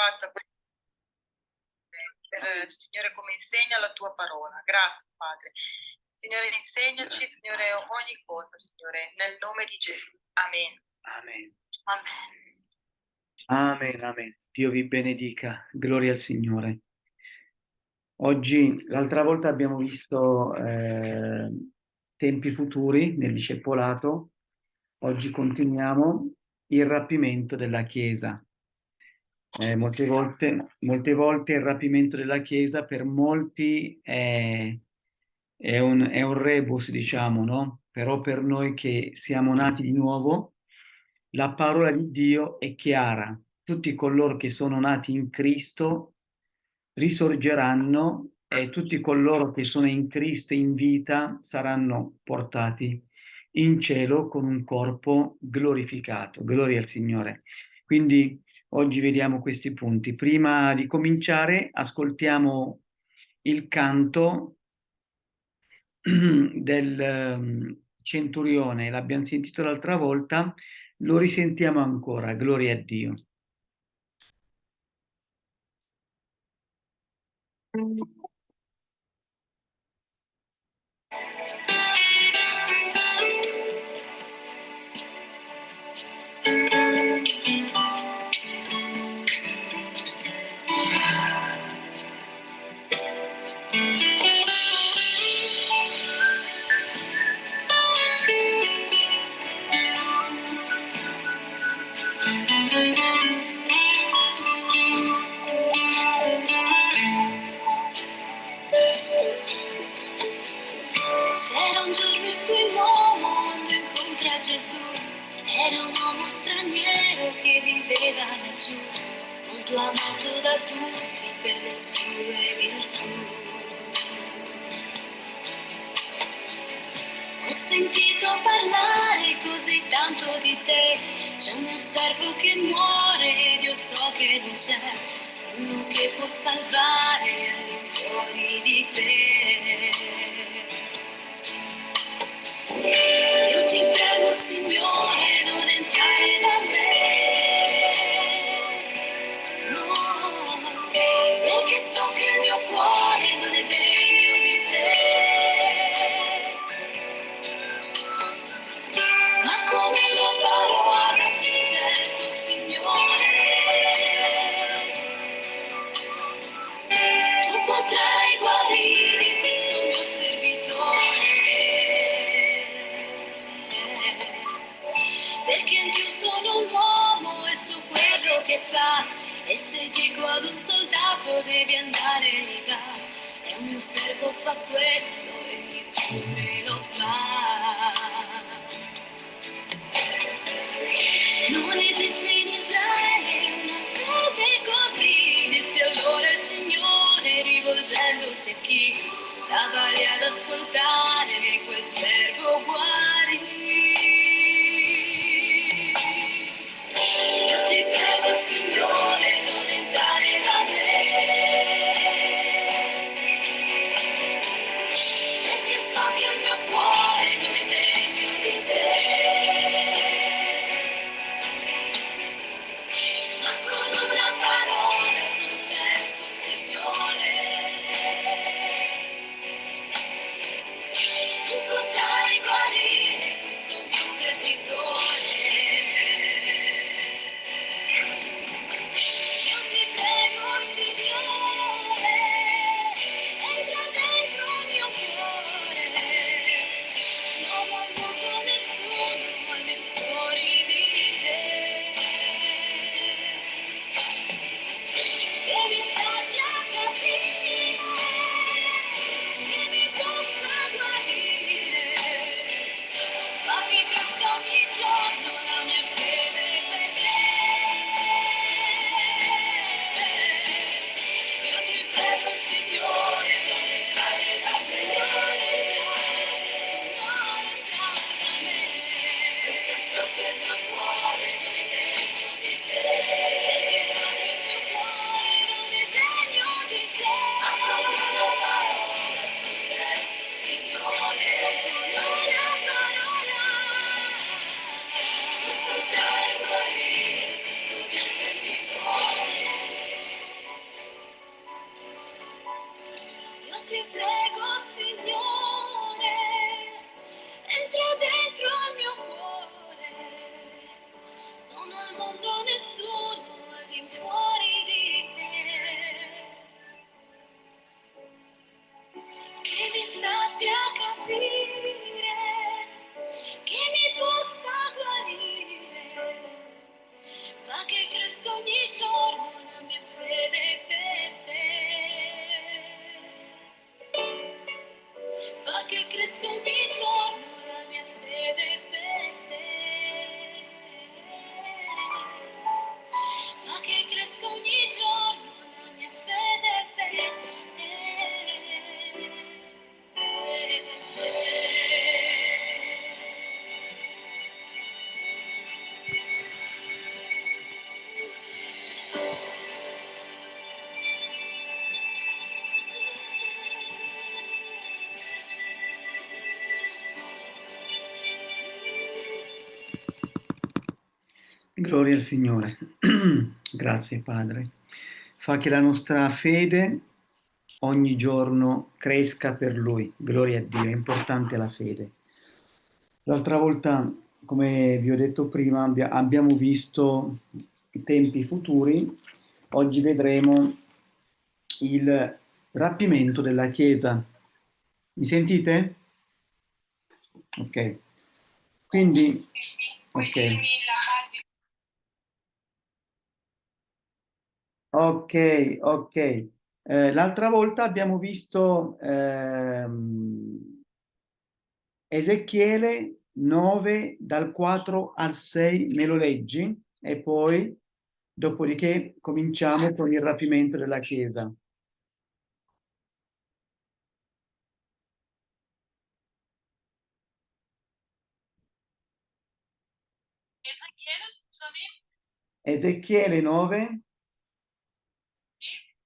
fatta per, Signore, come insegna la tua parola. Grazie, Padre. Signore, insegnaci, Signore, ogni cosa, Signore, nel nome di Gesù. Amen. Amen. Amen. Amen, amen. Dio vi benedica. Gloria al Signore. Oggi, l'altra volta abbiamo visto eh, tempi futuri nel discepolato. Oggi continuiamo il rapimento della Chiesa. Eh, molte, volte, molte volte il rapimento della Chiesa per molti è, è, un, è un rebus, diciamo, no? Però per noi che siamo nati di nuovo, la parola di Dio è chiara. Tutti coloro che sono nati in Cristo risorgeranno e tutti coloro che sono in Cristo in vita saranno portati in cielo con un corpo glorificato. Gloria al Signore. Quindi oggi vediamo questi punti. Prima di cominciare ascoltiamo il canto del ehm, centurione, l'abbiamo sentito l'altra volta, lo risentiamo ancora, gloria a Dio. tue virtù. Ho sentito parlare così tanto di te, c'è uno servo che muore ed so che non c'è uno che può salvare all'infuori di te. Io ti prego, Signore. fa E se dico ad un soldato devi andare di là E un mio servo fa questo e chi pure lo fa. Non esiste in Israele una fede così. Disse allora il Signore rivolgendosi a chi Stava lì ad ascoltare. Gloria al Signore. Grazie Padre. Fa che la nostra fede ogni giorno cresca per Lui. Gloria a Dio, è importante la fede. L'altra volta, come vi ho detto prima, abbiamo visto i tempi futuri. Oggi vedremo il rapimento della Chiesa. Mi sentite? Ok. Quindi, ok. Ok, ok. Eh, l'altra volta abbiamo visto ehm, Ezechiele 9 dal 4 al 6, me lo leggi? E poi, dopodiché, cominciamo con il rapimento della Chiesa. Ezechiele, scusami? Ezechiele 9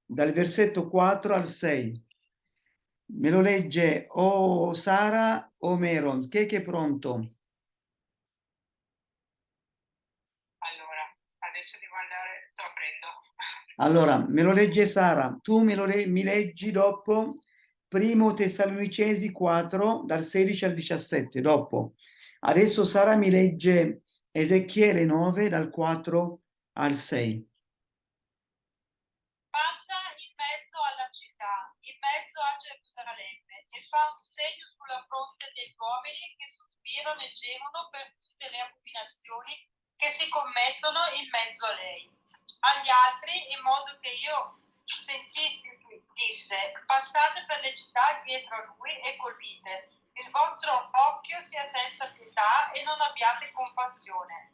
dal versetto 4 al 6. Me lo legge o Sara o Meron. Chi è che è pronto? Allora, adesso devo andare, sto aprendo. Allora, me lo legge Sara. Tu me lo le mi leggi dopo Primo Tessalonicesi 4, dal 16 al 17, dopo. Adesso Sara mi legge Ezechiele 9, dal 4 al 6. fa un segno sulla fronte degli uomini e gemono per tutte le abominazioni che si commettono in mezzo a lei. Agli altri, in modo che io sentissi, disse, passate per le città dietro a lui e colpite. Il vostro occhio sia senza pietà e non abbiate compassione.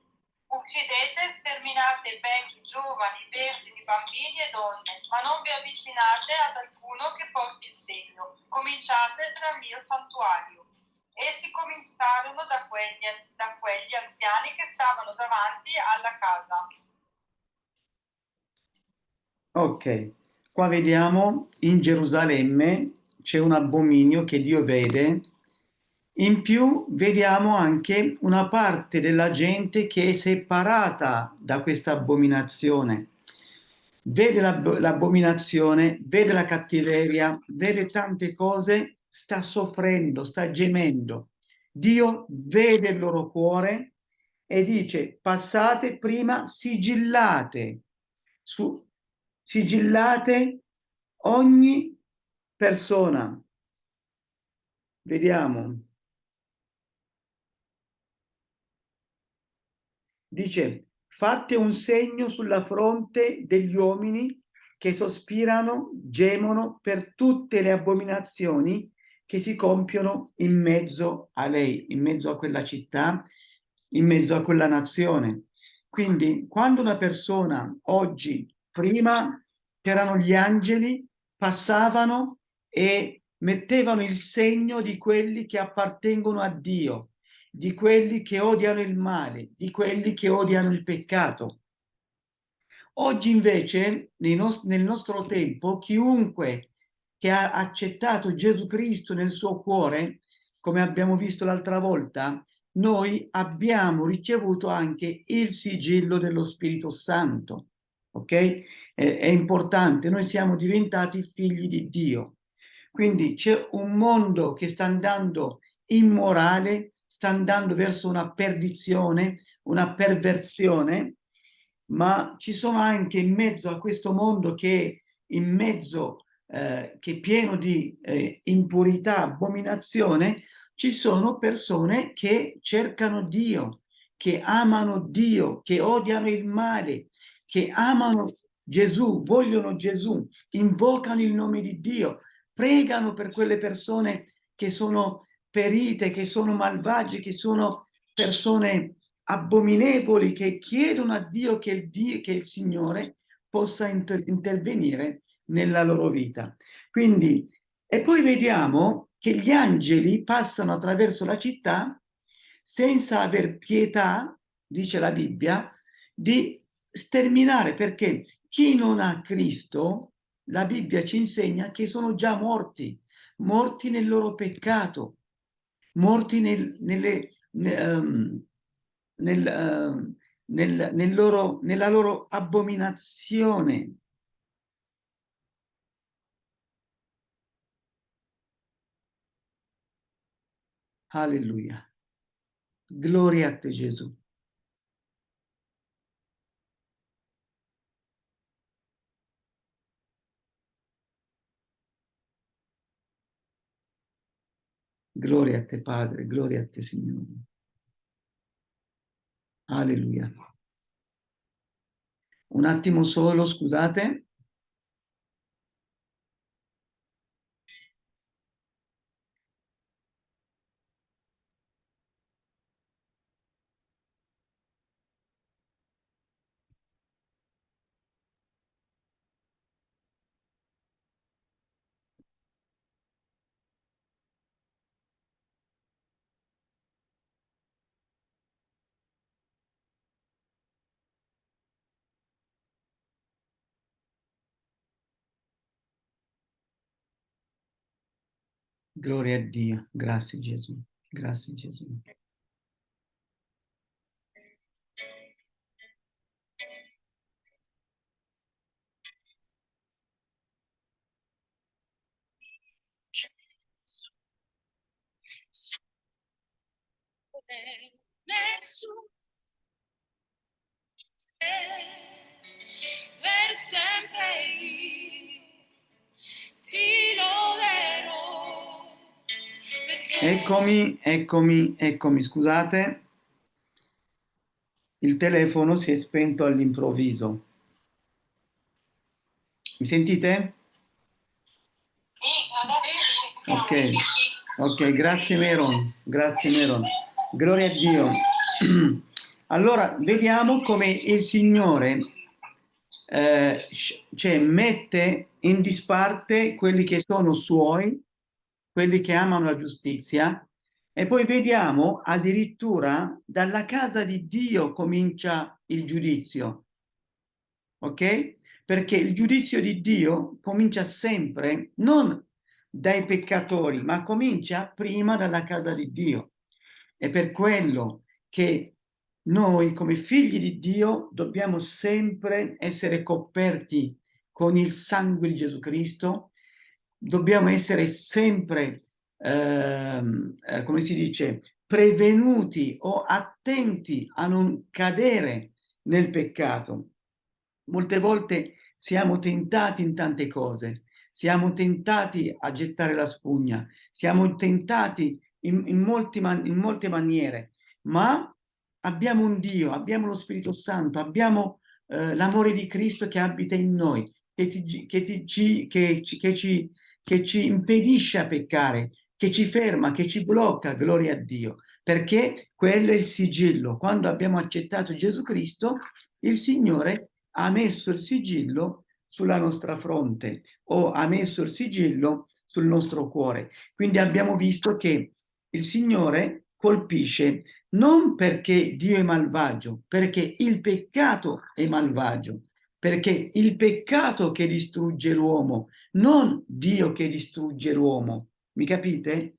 Uccidete, sterminate vecchi, giovani, vergini, bambini e donne, ma non vi avvicinate ad alcuno che porti il segno. Cominciate dal mio santuario. Essi cominciarono da quegli, da quegli anziani che stavano davanti alla casa. Ok, qua vediamo in Gerusalemme c'è un abominio che Dio vede in più vediamo anche una parte della gente che è separata da questa abominazione. Vede l'abominazione, vede la cattiveria, vede tante cose, sta soffrendo, sta gemendo. Dio vede il loro cuore e dice passate prima sigillate, su, sigillate ogni persona. Vediamo. dice fate un segno sulla fronte degli uomini che sospirano, gemono per tutte le abominazioni che si compiono in mezzo a lei, in mezzo a quella città, in mezzo a quella nazione. Quindi quando una persona oggi, prima c'erano gli angeli, passavano e mettevano il segno di quelli che appartengono a Dio, di quelli che odiano il male, di quelli che odiano il peccato. Oggi invece, nel nostro tempo, chiunque che ha accettato Gesù Cristo nel suo cuore, come abbiamo visto l'altra volta, noi abbiamo ricevuto anche il sigillo dello Spirito Santo. Ok? È, è importante, noi siamo diventati figli di Dio. Quindi c'è un mondo che sta andando immorale, sta andando verso una perdizione, una perversione, ma ci sono anche in mezzo a questo mondo che in mezzo eh, che è pieno di eh, impurità, abominazione, ci sono persone che cercano Dio, che amano Dio, che odiano il male, che amano Gesù, vogliono Gesù, invocano il nome di Dio, pregano per quelle persone che sono ferite, che sono malvagi, che sono persone abominevoli, che chiedono a Dio che il, Dio, che il Signore possa inter intervenire nella loro vita. Quindi, e poi vediamo che gli angeli passano attraverso la città senza aver pietà, dice la Bibbia, di sterminare, perché chi non ha Cristo, la Bibbia ci insegna che sono già morti, morti nel loro peccato, morti nel, nelle, um, nel, uh, nel, nel loro, nella loro abominazione. Alleluia. Gloria a te Gesù. Gloria a te Padre, gloria a te Signore. Alleluia. Un attimo solo, scusate. Gloria a Dio, grazie Gesù, grazie Gesù. Eccomi, eccomi, eccomi, scusate. Il telefono si è spento all'improvviso. Mi sentite? Ok, ok, grazie Meron, grazie Meron. Gloria a Dio. Allora, vediamo come il Signore eh, cioè, mette in disparte quelli che sono suoi, quelli che amano la giustizia, e poi vediamo addirittura dalla casa di Dio comincia il giudizio. Ok? Perché il giudizio di Dio comincia sempre non dai peccatori, ma comincia prima dalla casa di Dio. È per quello che noi come figli di Dio dobbiamo sempre essere coperti con il sangue di Gesù Cristo, dobbiamo essere sempre, ehm, eh, come si dice, prevenuti o attenti a non cadere nel peccato. Molte volte siamo tentati in tante cose, siamo tentati a gettare la spugna, siamo tentati in, in, man- in molte maniere, ma abbiamo un Dio, abbiamo lo Spirito Santo, abbiamo eh, l'amore di Cristo che abita in noi, che, ti- che ti- ci, che che ci- che ci impedisce a peccare, che ci ferma, che ci blocca, gloria a Dio, perché quello è il sigillo. Quando abbiamo accettato Gesù Cristo, il Signore ha messo il sigillo sulla nostra fronte o ha messo il sigillo sul nostro cuore. Quindi abbiamo visto che il Signore colpisce non perché Dio è malvagio, perché il peccato è malvagio, perché il peccato che distrugge l'uomo, non Dio che distrugge l'uomo. Mi capite?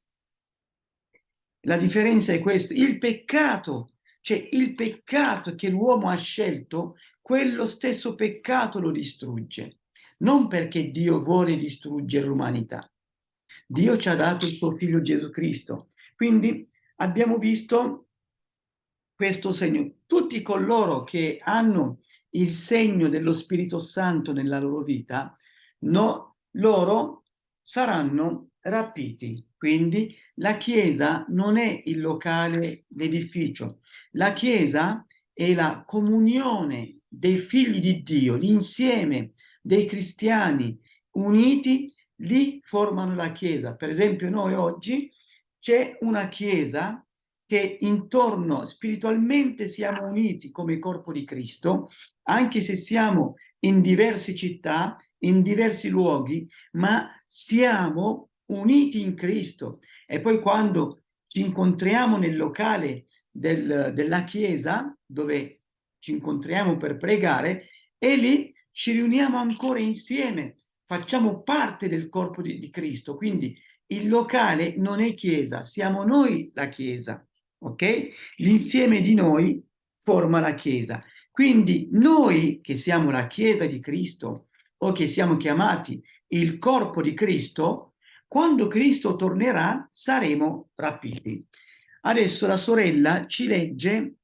La differenza è questo, il peccato, cioè il peccato che l'uomo ha scelto, quello stesso peccato lo distrugge, non perché Dio vuole distruggere l'umanità. Dio ci ha dato il suo figlio Gesù Cristo. Quindi abbiamo visto questo segno. Tutti coloro che hanno il segno dello Spirito Santo nella loro vita, no, loro saranno rapiti. Quindi la Chiesa non è il locale, l'edificio. La Chiesa è la comunione dei figli di Dio, l'insieme dei cristiani uniti, lì formano la Chiesa. Per esempio noi oggi c'è una Chiesa che intorno spiritualmente siamo uniti come corpo di Cristo, anche se siamo in diverse città, in diversi luoghi, ma siamo uniti in Cristo. E poi quando ci incontriamo nel locale del, della Chiesa, dove ci incontriamo per pregare, e lì ci riuniamo ancora insieme, facciamo parte del corpo di, di Cristo. Quindi il locale non è Chiesa, siamo noi la Chiesa ok? L'insieme di noi forma la Chiesa. Quindi noi che siamo la Chiesa di Cristo o che siamo chiamati il corpo di Cristo, quando Cristo tornerà saremo rapiti. Adesso la sorella ci legge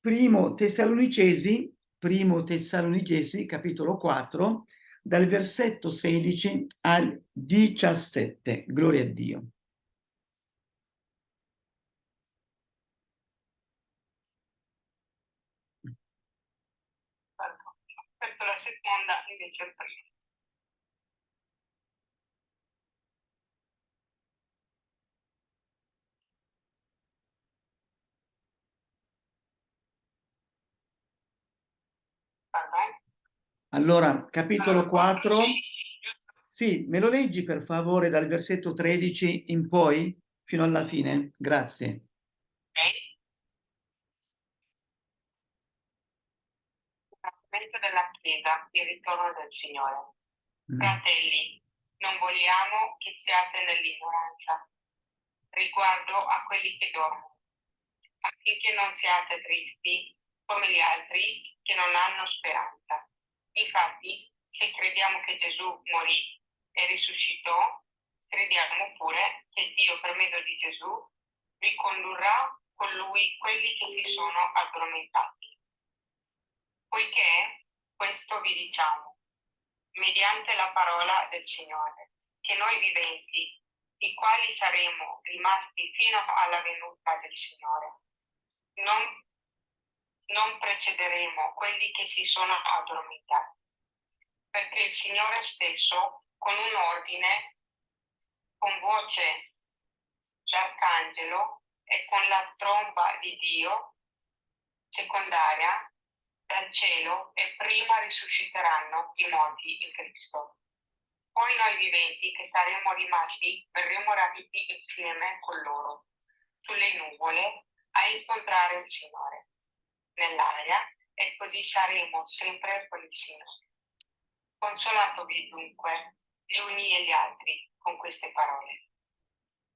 primo Tessalonicesi, primo Tessalonicesi, capitolo 4, dal versetto 16 al 17. Gloria a Dio. Aspetto la bene? Allora, capitolo Allora, 4, sì, sì, me lo leggi per favore dal versetto 13 in poi, fino alla fine? Grazie. ok. Momento della Chiesa, il ritorno del Signore. Mm. Fratelli, non vogliamo che siate nell'ignoranza riguardo a quelli che dormono, affinché non siate tristi come gli altri che non hanno speranza. Infatti, se crediamo che Gesù morì e risuscitò, crediamo pure che Dio per mezzo di Gesù ricondurrà con lui quelli che si sono addormentati. Poiché questo vi diciamo, mediante la parola del Signore, che noi viventi, i quali saremo rimasti fino alla venuta del Signore, non, non precederemo quelli che si sono addormentati, perché il Signore stesso, con un ordine, con voce d'arcangelo e con la tromba di Dio, secondaria, dal cielo e prima risusciteranno i morti in Cristo. Poi noi viventi che saremo rimasti verremo rapiti insieme con loro sulle nuvole a incontrare il Signore nell'aria e così saremo sempre con il Signore. Consolatevi dunque gli uni e gli altri con queste parole.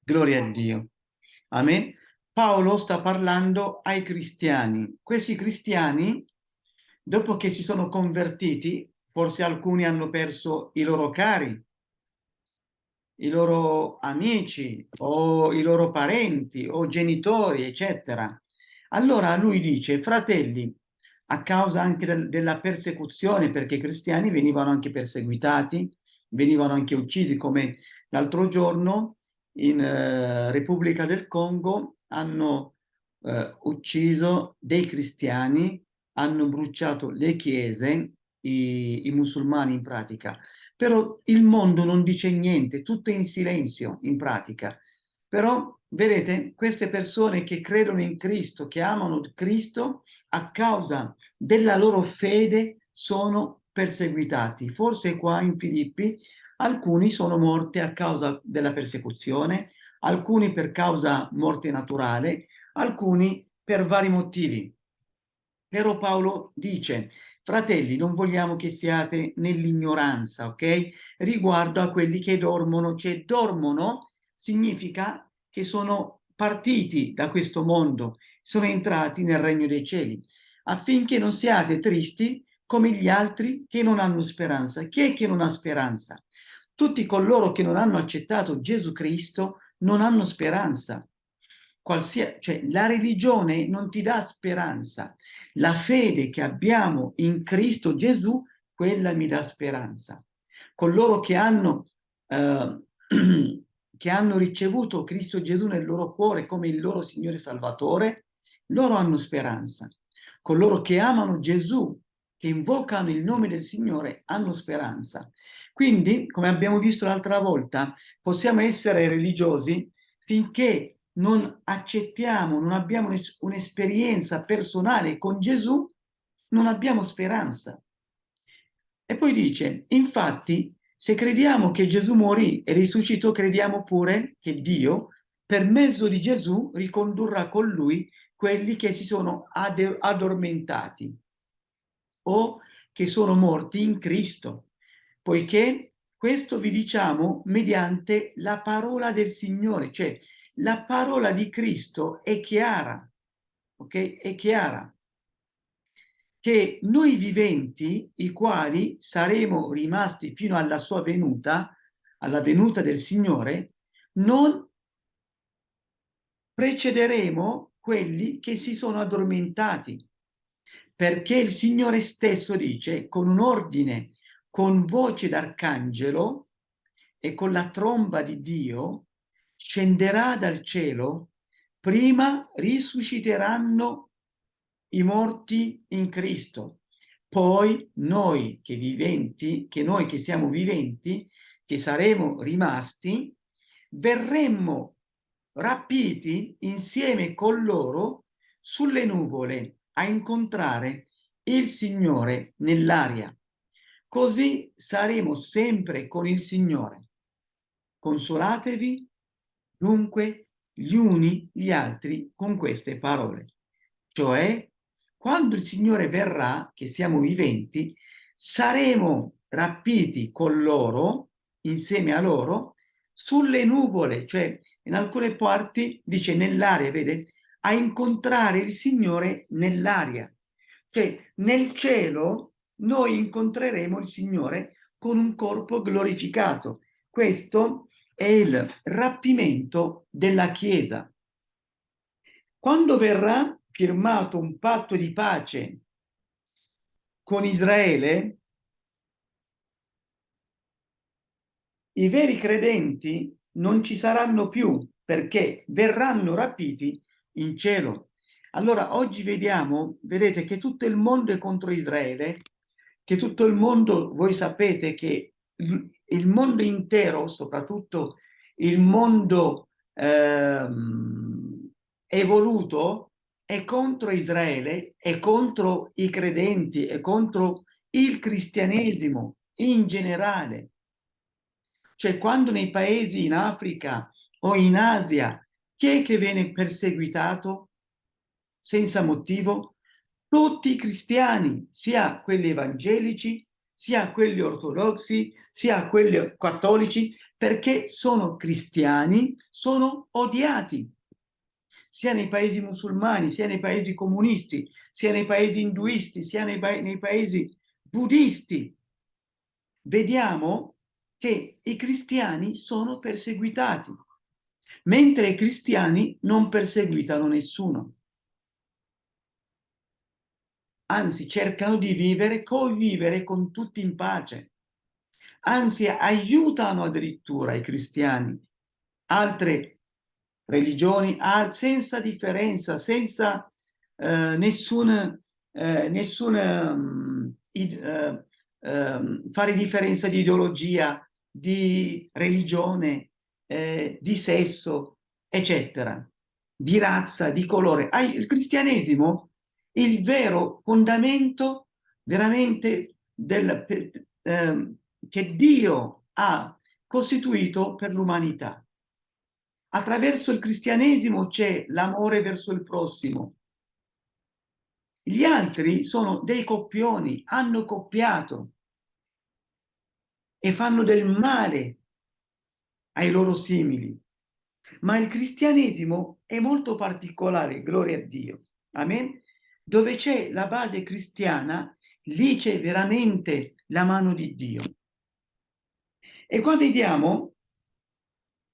Gloria a Dio. Amen. Paolo sta parlando ai cristiani. Questi cristiani, dopo che si sono convertiti, forse alcuni hanno perso i loro cari, i loro amici o i loro parenti o genitori, eccetera. Allora lui dice, fratelli, a causa anche del- della persecuzione, perché i cristiani venivano anche perseguitati, venivano anche uccisi, come l'altro giorno in eh, Repubblica del Congo hanno eh, ucciso dei cristiani, hanno bruciato le chiese, i, i musulmani in pratica. Però il mondo non dice niente, tutto è in silenzio in pratica. Però, vedete, queste persone che credono in Cristo, che amano Cristo, a causa della loro fede sono perseguitati. Forse qua in Filippi alcuni sono morti a causa della persecuzione, alcuni per causa morte naturale, alcuni per vari motivi. Però Paolo dice, fratelli, non vogliamo che siate nell'ignoranza, ok? Riguardo a quelli che dormono, cioè dormono significa che sono partiti da questo mondo, sono entrati nel regno dei cieli, affinché non siate tristi come gli altri che non hanno speranza. Chi è che non ha speranza? Tutti coloro che non hanno accettato Gesù Cristo non hanno speranza. Qualsia- cioè, la religione non ti dà speranza. La fede che abbiamo in Cristo Gesù, quella mi dà speranza. Coloro che hanno, eh, che hanno ricevuto Cristo Gesù nel loro cuore come il loro Signore Salvatore, loro hanno speranza. Coloro che amano Gesù, che invocano il nome del Signore, hanno speranza. Quindi, come abbiamo visto l'altra volta, possiamo essere religiosi finché non accettiamo, non abbiamo un'es- un'esperienza personale con Gesù, non abbiamo speranza. E poi dice, infatti, se crediamo che Gesù morì e risuscitò, crediamo pure che Dio, per mezzo di Gesù, ricondurrà con lui quelli che si sono addormentati o che sono morti in Cristo, poiché questo vi diciamo mediante la parola del Signore, cioè la parola di Cristo è chiara, ok? È chiara. che noi viventi, i quali saremo rimasti fino alla sua venuta, alla venuta del Signore, non precederemo quelli che si sono addormentati, perché il Signore stesso dice, con un ordine, con voce d'arcangelo e con la tromba di Dio, scenderà dal cielo, prima risusciteranno i morti in Cristo, poi noi che viventi, che noi che siamo viventi, che saremo rimasti, verremmo rapiti insieme con loro sulle nuvole a incontrare il Signore nell'aria. Così saremo sempre con il Signore. Consolatevi dunque gli uni gli altri con queste parole. Cioè, quando il Signore verrà, che siamo viventi, saremo rapiti con loro, insieme a loro, sulle nuvole, cioè in alcune parti dice nell'aria, vede? A incontrare il Signore nell'aria. Cioè nel cielo noi incontreremo il Signore con un corpo glorificato. Questo è il rapimento della Chiesa. Quando verrà firmato un patto di pace con Israele, i veri credenti non ci saranno più perché verranno rapiti in cielo. Allora oggi vediamo, vedete che tutto il mondo è contro Israele, che tutto il mondo, voi sapete che il mondo intero, soprattutto il mondo ehm, evoluto, è contro Israele, è contro i credenti, è contro il cristianesimo in generale. Cioè quando nei paesi in Africa o in Asia chi è che viene perseguitato senza motivo? Tutti i cristiani, sia quelli evangelici, sia quelli ortodossi, sia quelli cattolici, perché sono cristiani, sono odiati, sia nei paesi musulmani, sia nei paesi comunisti, sia nei paesi induisti, sia nei, nei paesi buddisti. Vediamo che i cristiani sono perseguitati, mentre i cristiani non perseguitano nessuno. Anzi, cercano di vivere, convivere con tutti in pace. Anzi, aiutano addirittura i cristiani, altre religioni, senza differenza, senza eh, nessun, eh, nessun um, uh, uh, fare differenza di ideologia, di religione, eh, di sesso, eccetera, di razza, di colore. Il cristianesimo, il vero fondamento veramente del, eh, che Dio ha costituito per l'umanità. Attraverso il cristianesimo c'è l'amore verso il prossimo. Gli altri sono dei coppioni, hanno coppiato, e fanno del male ai loro simili. Ma il cristianesimo è molto particolare, gloria a Dio. Amen? Dove c'è la base cristiana, lì c'è veramente la mano di Dio. E qua vediamo,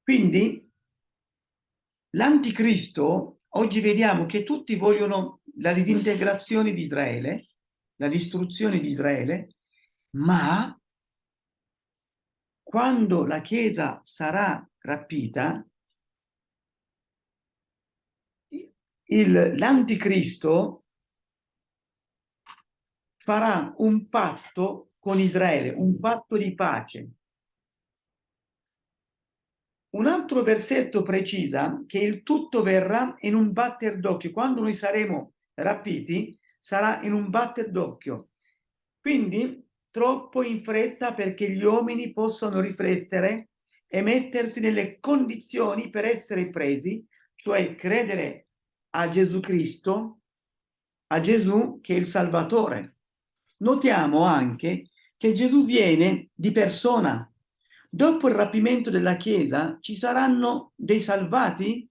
quindi, l'anticristo, oggi vediamo che tutti vogliono la disintegrazione di Israele, la distruzione di Israele, ma quando la Chiesa sarà rapita, l'anticristo farà un patto con Israele, un patto di pace. Un altro versetto precisa che il tutto verrà in un batter d'occhio. Quando noi saremo rapiti, sarà in un batter d'occhio. Quindi troppo in fretta perché gli uomini possano riflettere e mettersi nelle condizioni per essere presi, cioè credere a Gesù Cristo, a Gesù che è il Salvatore. Notiamo anche che Gesù viene di persona. Dopo il rapimento della Chiesa ci saranno dei salvati?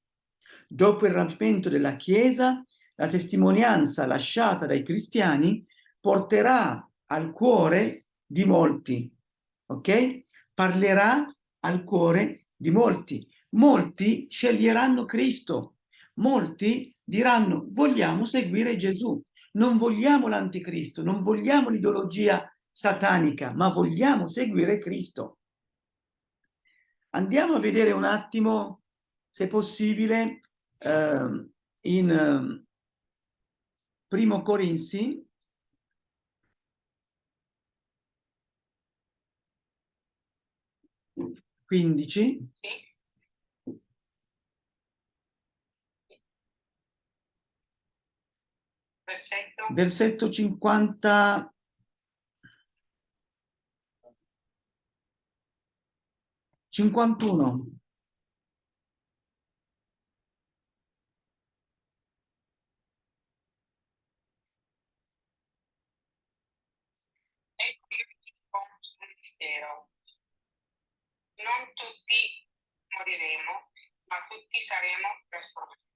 Dopo il rapimento della Chiesa, la testimonianza lasciata dai cristiani porterà al cuore di molti, ok? Parlerà al cuore di molti. Molti sceglieranno Cristo, molti diranno vogliamo seguire Gesù, non vogliamo l'anticristo, non vogliamo l'ideologia satanica, ma vogliamo seguire Cristo. Andiamo a vedere un attimo, se possibile, eh, in eh, Primo Corinzi, quindici, Versetto versetto 50, 51. Ecco io vi dico un mistero. Non tutti moriremo, ma tutti saremo trasformati.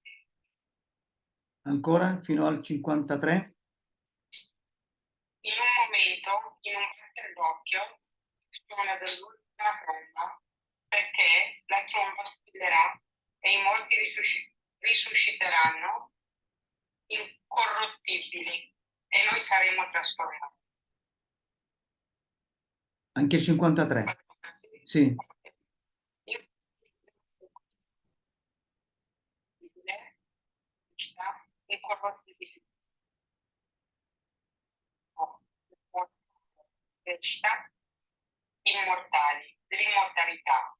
Ancora fino al 53. In un momento, in un batter d'occhio, suona dell'ultima tromba, perché la tromba squillerà e i morti risusci- risusciteranno incorruttibili e noi saremo trasformati. Anche il 53. Sì. Incorruttibile. immortali, dell'immortalità.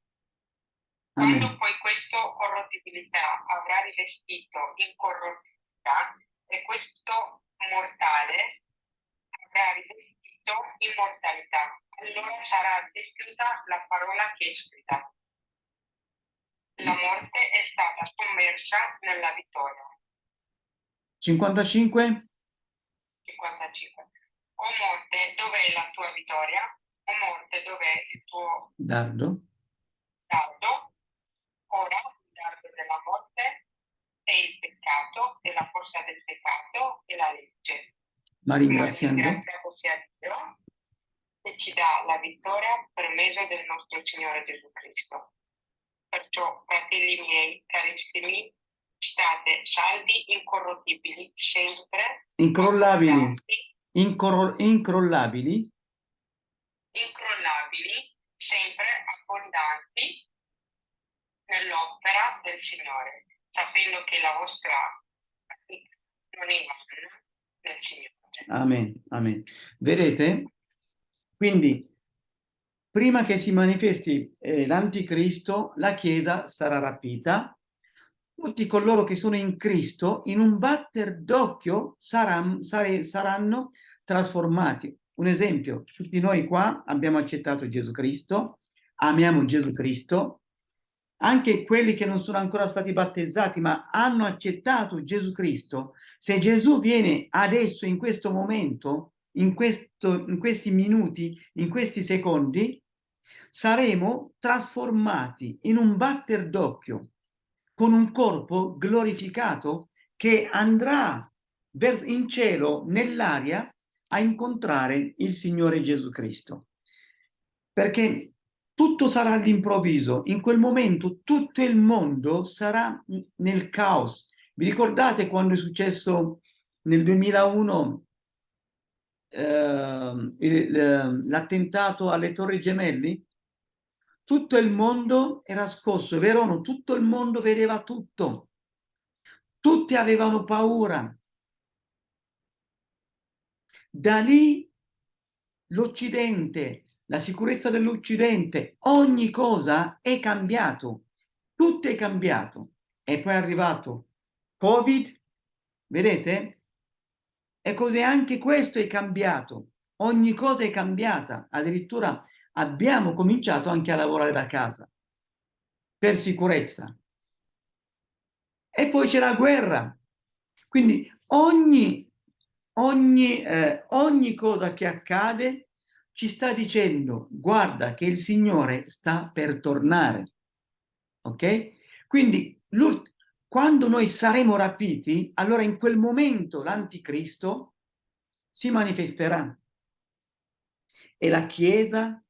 Quando Amen. poi questa corrottibilità avrà rivestito incorruttibilità e questo mortale avrà rivestito immortalità, allora sarà adempiuta la parola che è scritta. La morte è stata sommersa nella vittoria. 55. 55. O morte, dov'è la tua vittoria? O morte, dov'è il tuo Dardo. dardo? Ora il dardo della morte è il peccato, è la forza del peccato e la legge. Ma ringraziando. ringraziamo sia Dio che ci dà la vittoria per mezzo del nostro Signore Gesù Cristo. Perciò, fratelli miei, carissimi, state saldi, incorruttibili, sempre Incrollabili. Incro- incrollabili. incrollabili, sempre abbondanti nell'opera del Signore, sapendo che la vostra non è vana nel Signore. Amen. Amen. Vedete? Quindi, prima che si manifesti eh, l'anticristo, la Chiesa sarà rapita. Tutti coloro che sono in Cristo, in un batter d'occhio, saran- sare- saranno trasformati. Un esempio, tutti noi qua abbiamo accettato Gesù Cristo, amiamo Gesù Cristo, anche quelli che non sono ancora stati battezzati, ma hanno accettato Gesù Cristo, se Gesù viene adesso, in questo momento, in, questo, in questi minuti, in questi secondi, saremo trasformati in un batter d'occhio con un corpo glorificato che andrà in cielo, nell'aria, a incontrare il Signore Gesù Cristo. Perché tutto sarà all'improvviso, in quel momento tutto il mondo sarà nel caos. Vi ricordate quando è successo nel 2001 ehm, il- ehm, l'attentato alle Torri Gemelli? Tutto il mondo era scosso, vero o no? Tutto il mondo vedeva tutto. Tutti avevano paura. Da lì l'Occidente, la sicurezza dell'Occidente, ogni cosa è cambiato, tutto è cambiato. E poi è arrivato Covid, vedete? E così anche questo è cambiato, ogni cosa è cambiata, addirittura abbiamo cominciato anche a lavorare da casa, per sicurezza. E poi c'è la guerra, quindi ogni, ogni, eh, ogni cosa che accade ci sta dicendo guarda che il Signore sta per tornare. Ok? Quindi quando noi saremo rapiti, allora in quel momento l'anticristo si manifesterà e la Chiesa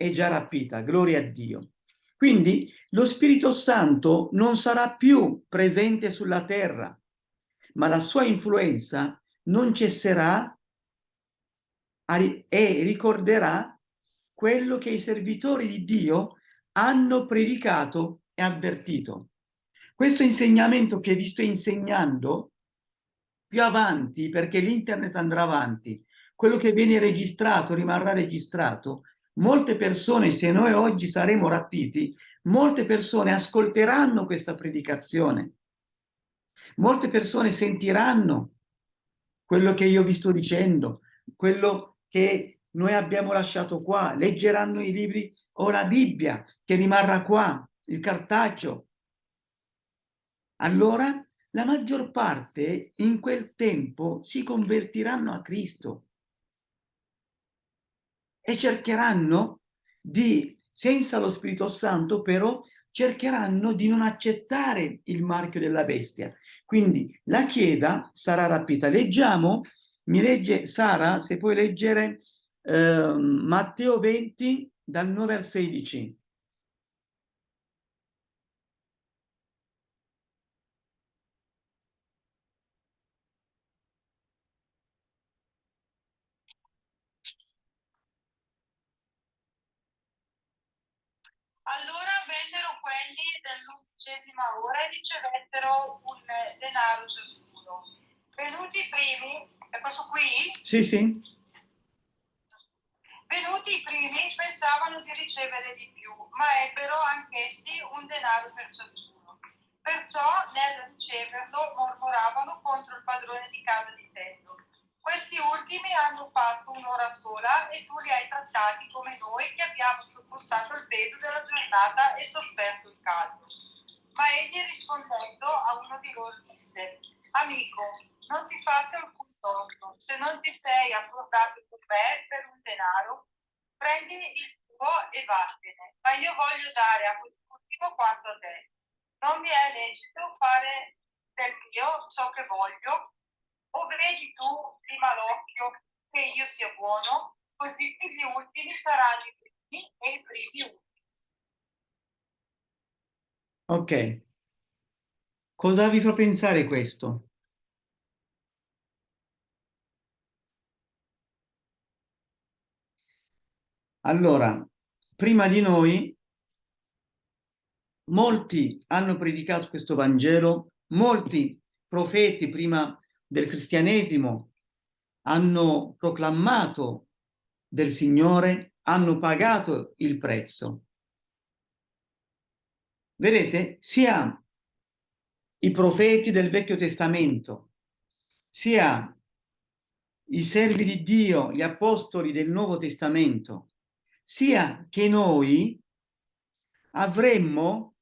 è già rapita, gloria a Dio. Quindi lo Spirito Santo non sarà più presente sulla terra, ma la sua influenza non cesserà e ricorderà quello che i servitori di Dio hanno predicato e avvertito. Questo insegnamento che vi sto insegnando più avanti, perché l'internet andrà avanti, quello che viene registrato rimarrà registrato, molte persone, se noi oggi saremo rapiti, molte persone ascolteranno questa predicazione, molte persone sentiranno quello che io vi sto dicendo, quello che noi abbiamo lasciato qua, leggeranno i libri o la Bibbia che rimarrà qua, il cartaceo. Allora la maggior parte in quel tempo si convertiranno a Cristo e cercheranno di, senza lo Spirito Santo però, cercheranno di non accettare il marchio della bestia. Quindi la Chiesa sarà rapita. Leggiamo, mi legge Sara, se puoi leggere eh, Matteo 20 dal 9 al 16. Allora vennero quelli dell'undicesima ora e ricevettero un denaro ciascuno. Venuti i primi, è questo qui? Sì, sì. Venuti i primi pensavano di ricevere di più, ma ebbero anch'essi un denaro per ciascuno. Perciò nel riceverlo mormoravano contro il padrone di casa dicendo questi ultimi hanno fatto un'ora sola e tu li hai trattati come noi che abbiamo sopportato il peso della giornata e sofferto il caldo. Ma egli rispondendo a uno di loro disse, amico, non ti faccio alcun torto, se non ti sei accordato con me per un denaro, prendi il tuo e vattene, ma io voglio dare a quest'ultimo quanto a te. Non mi è lecito fare del mio ciò che voglio, o vedi tu prima l'occhio che io sia buono, così gli ultimi saranno i primi e i primi ultimi. Ok. Cosa vi fa pensare questo? Allora, prima di noi, molti hanno predicato questo Vangelo, molti profeti prima del cristianesimo hanno proclamato del Signore, hanno pagato il prezzo. Vedete, sia i profeti del Vecchio Testamento, sia i servi di Dio, gli apostoli del Nuovo Testamento, sia che noi avremmo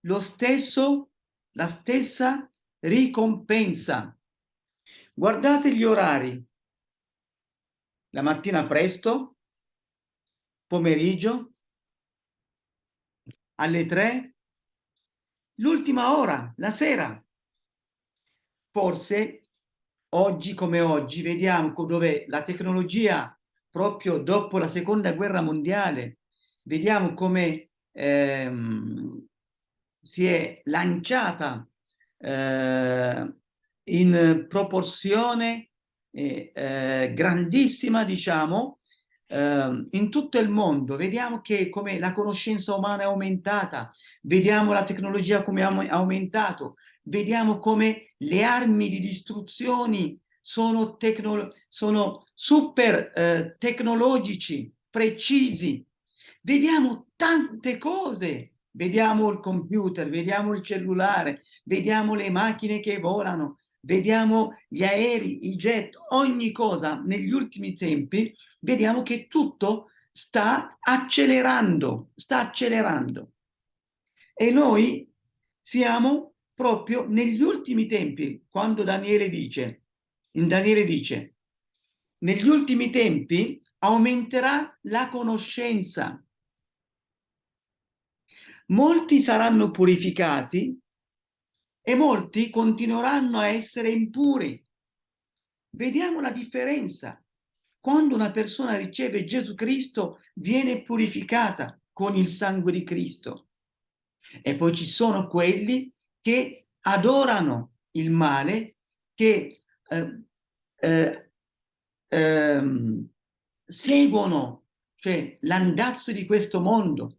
lo stesso, la stessa ricompensa Guardate gli orari. La mattina presto, pomeriggio, alle tre, l'ultima ora, la sera. Forse oggi come oggi vediamo dove la tecnologia proprio dopo la seconda guerra mondiale vediamo come ehm, si è lanciata eh, in proporzione eh, eh, grandissima, diciamo, eh, in tutto il mondo. Vediamo che come la conoscenza umana è aumentata, vediamo la tecnologia come ha aumentato, vediamo come le armi di distruzione sono, sono super eh, tecnologici, precisi. Vediamo tante cose vediamo il computer, vediamo il cellulare, vediamo le macchine che volano, vediamo gli aerei, i jet, ogni cosa negli ultimi tempi, vediamo che tutto sta accelerando, sta accelerando. E noi siamo proprio negli ultimi tempi, quando Daniele dice, in Daniele dice, negli ultimi tempi aumenterà la conoscenza. Molti saranno purificati e molti continueranno a essere impuri. vediamo la differenza. Quando una persona riceve Gesù Cristo, viene purificata con il sangue di Cristo. E poi ci sono quelli che adorano il male, che eh, eh, ehm, seguono cioè l'andazzo di questo mondo,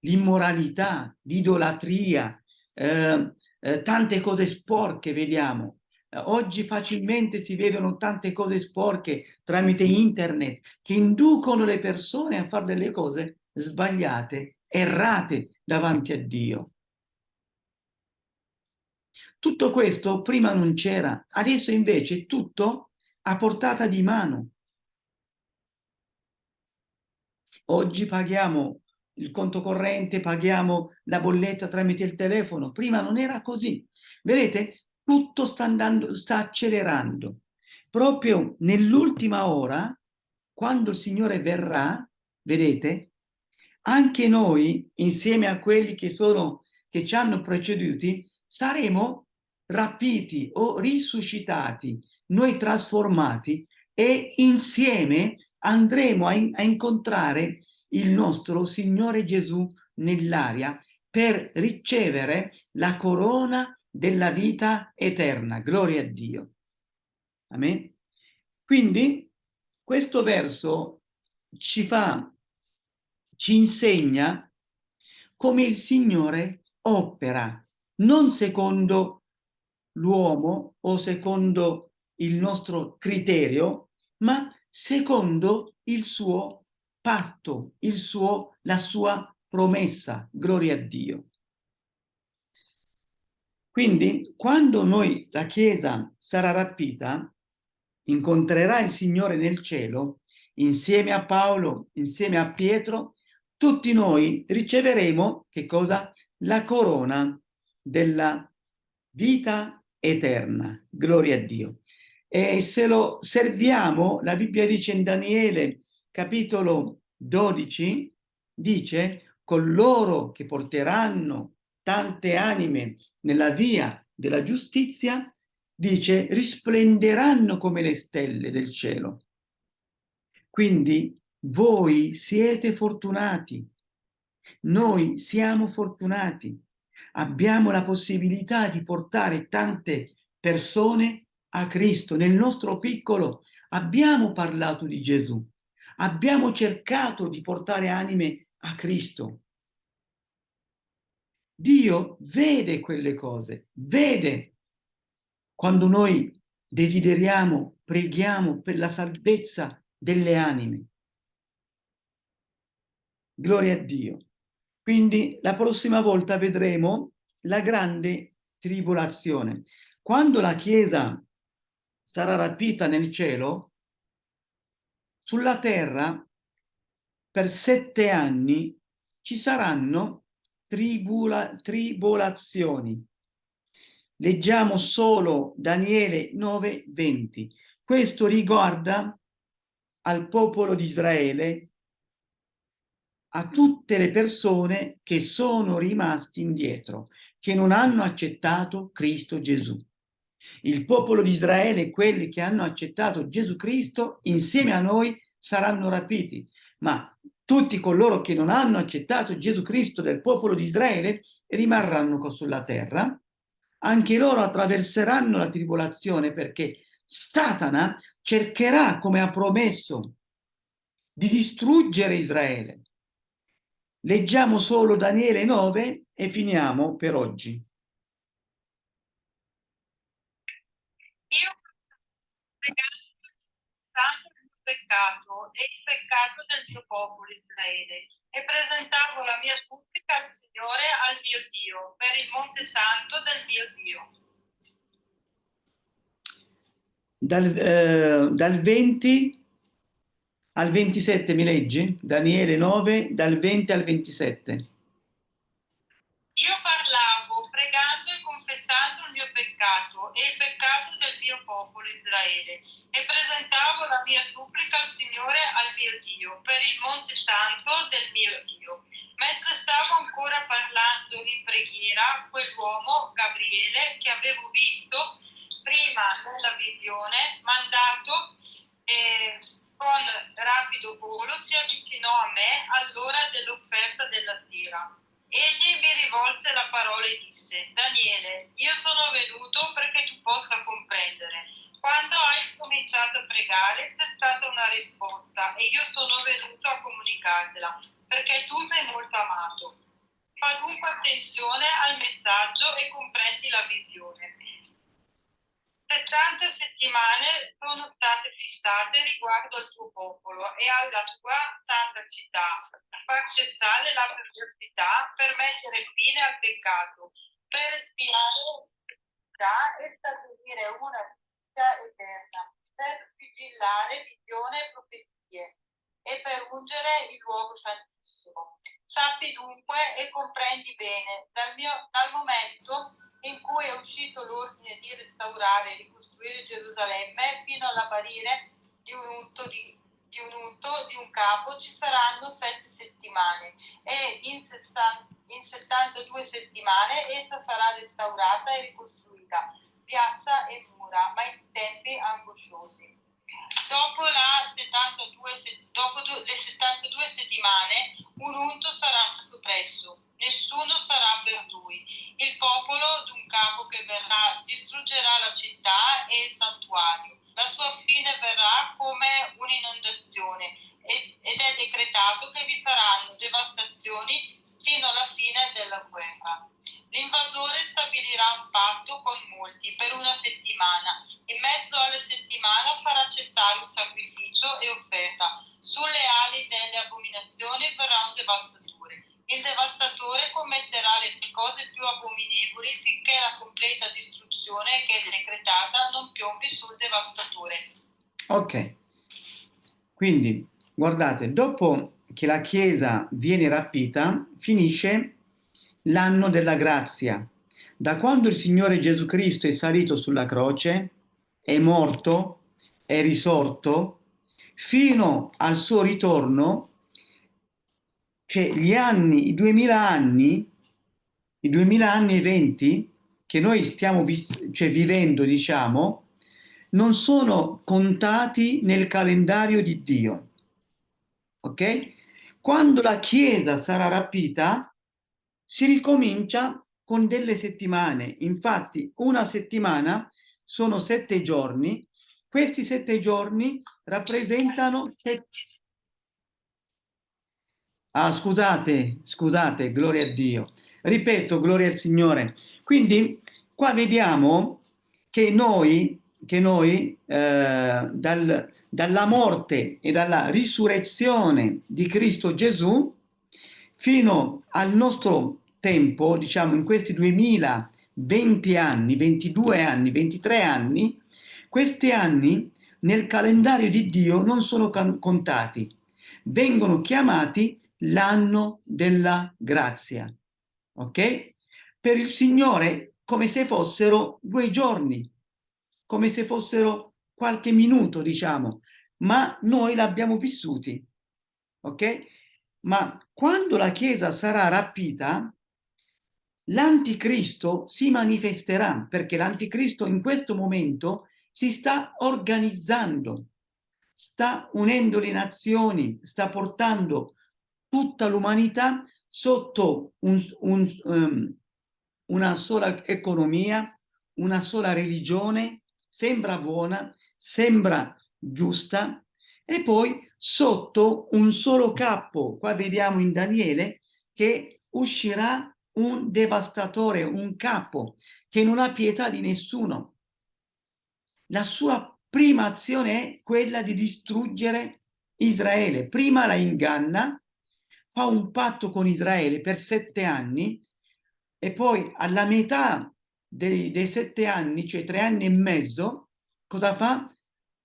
l'immoralità, l'idolatria, eh, eh, tante cose sporche vediamo. Eh, oggi facilmente si vedono tante cose sporche tramite internet che inducono le persone a fare delle cose sbagliate, errate davanti a Dio. Tutto questo prima non c'era, adesso invece tutto a portata di mano. Oggi paghiamo il conto corrente, paghiamo la bolletta tramite il telefono. Prima non era così. Vedete, tutto sta andando, sta accelerando. Proprio nell'ultima ora, quando il Signore verrà, vedete, anche noi, insieme a quelli che sono, che ci hanno preceduti, saremo rapiti o risuscitati, noi trasformati e insieme andremo a, in, a incontrare il nostro Signore Gesù nell'aria per ricevere la corona della vita eterna. Gloria a Dio. Amen. Quindi questo verso ci fa, ci insegna come il Signore opera, non secondo l'uomo o secondo il nostro criterio, ma secondo il suo patto, il suo, la sua promessa, gloria a Dio. Quindi quando noi, la Chiesa, sarà rapita, incontrerà il Signore nel cielo, insieme a Paolo, insieme a Pietro, tutti noi riceveremo, che cosa? La corona della vita eterna. Gloria a Dio. E se lo serviamo, la Bibbia dice in Daniele, capitolo 12, dice, coloro che porteranno tante anime nella via della giustizia, dice, risplenderanno come le stelle del cielo. Quindi voi siete fortunati, noi siamo fortunati, abbiamo la possibilità di portare tante persone a Cristo. Nel nostro piccolo abbiamo parlato di Gesù, abbiamo cercato di portare anime a Cristo. Dio vede quelle cose, vede quando noi desideriamo, preghiamo per la salvezza delle anime. Gloria a Dio. Quindi la prossima volta vedremo la grande tribolazione. Quando la Chiesa sarà rapita nel cielo, sulla terra per sette anni ci saranno tribula, tribolazioni. Leggiamo solo Daniele 9:20. Questo riguarda al popolo di Israele, a tutte le persone che sono rimasti indietro, che non hanno accettato Cristo Gesù il popolo di Israele, quelli che hanno accettato Gesù Cristo, insieme a noi saranno rapiti. Ma tutti coloro che non hanno accettato Gesù Cristo del popolo di Israele rimarranno sulla terra, anche loro attraverseranno la tribolazione perché Satana cercherà, come ha promesso, di distruggere Israele. Leggiamo solo Daniele 9 e finiamo per oggi. Io santo il peccato e il peccato del mio popolo Israele e presentavo la mia supplica al Signore, al mio Dio, per il monte santo del mio Dio. Dal, eh, dal 20 al 27 mi leggi? Daniele 9, dal 20 al 27. Io parlavo pregando e confessando il mio peccato e il peccato del popolo Israele e presentavo la mia supplica al Signore, al mio Dio, per il monte santo del mio Dio. Mentre stavo ancora parlando in preghiera, quell'uomo, Gabriele, che avevo visto prima settimane la visione, mandato e con rapido volo si avvicinò a me all'ora dell'offerta della sera. Egli mi rivolse la parola e disse, Daniele, io sono venuto perché tu possa comprendere. Quando hai cominciato a pregare c'è stata una risposta e io sono venuto a comunicartela perché tu sei molto amato. Fa dunque attenzione al messaggio e comprendi la visione. 70 settimane sono state fissate riguardo al tuo popolo e alla tua santa città, far cessare la perversità, per mettere fine al peccato, per espiare l'iniquità e stabilire una vita eterna, per sigillare visione e profezie e per ungere il luogo santissimo. Sappi dunque e comprendi bene, dal, mio, dal momento in cui è uscito l'ordine di restaurare e ricostruire Gerusalemme fino all'apparire di un unto di, di un unto di un capo ci saranno sette settimane e in, 60, in 72 settimane essa sarà restaurata e ricostruita, piazza e mura, ma in tempi angosciosi. Dopo, la 72, se- dopo le 72 settimane un unto sarà soppresso, nessuno sarà per lui. Il popolo d'un capo che verrà distruggerà la città e il santuario. La sua fine verrà come un'inondazione ed è decretato che vi saranno devastazioni sino alla fine della guerra. L'invasore stabilirà un patto con molti per una settimana. In mezzo alla settimana farà cessare un sacrificio e offerta. Sulle ali delle abominazioni verrà un devastatore. Il devastatore commetterà le cose più abominevoli finché la completa distruzione che è decretata non piombi sul devastatore. Ok, quindi guardate, dopo che la Chiesa viene rapita, finisce l'anno della grazia. Da quando il Signore Gesù Cristo è salito sulla croce, è morto, è risorto, fino al suo ritorno, cioè gli anni, i 2000 anni, i 2000 anni e 20 che noi stiamo vis- cioè, vivendo, diciamo, non sono contati nel calendario di Dio. Ok? Quando la Chiesa sarà rapita, si ricomincia con delle settimane. Infatti, una settimana sono sette giorni. Questi sette giorni rappresentano sette... Ah, scusate, scusate, gloria a Dio. Ripeto, gloria al Signore. Quindi, qua vediamo che noi, che noi eh, dal, dalla morte e dalla risurrezione di Cristo Gesù fino al nostro tempo, diciamo in questi 2020 anni, 22 anni, 23 anni, questi anni nel calendario di Dio non sono contati, vengono chiamati l'anno della grazia, ok? Per il Signore come se fossero due giorni, come se fossero qualche minuto, diciamo, ma noi l'abbiamo vissuti, ok? Ma quando la Chiesa sarà rapita, l'anticristo si manifesterà, perché l'anticristo in questo momento si sta organizzando, sta unendo le nazioni, sta portando tutta l'umanità sotto un, un, um, una sola economia, una sola religione, sembra buona, sembra giusta, e poi sotto un solo capo, qua vediamo in Daniele, che uscirà un devastatore, un capo, che non ha pietà di nessuno. La sua prima azione è quella di distruggere Israele. Prima la inganna, fa un patto con Israele per sette anni e poi alla metà dei, dei sette anni, cioè tre anni e mezzo, cosa fa?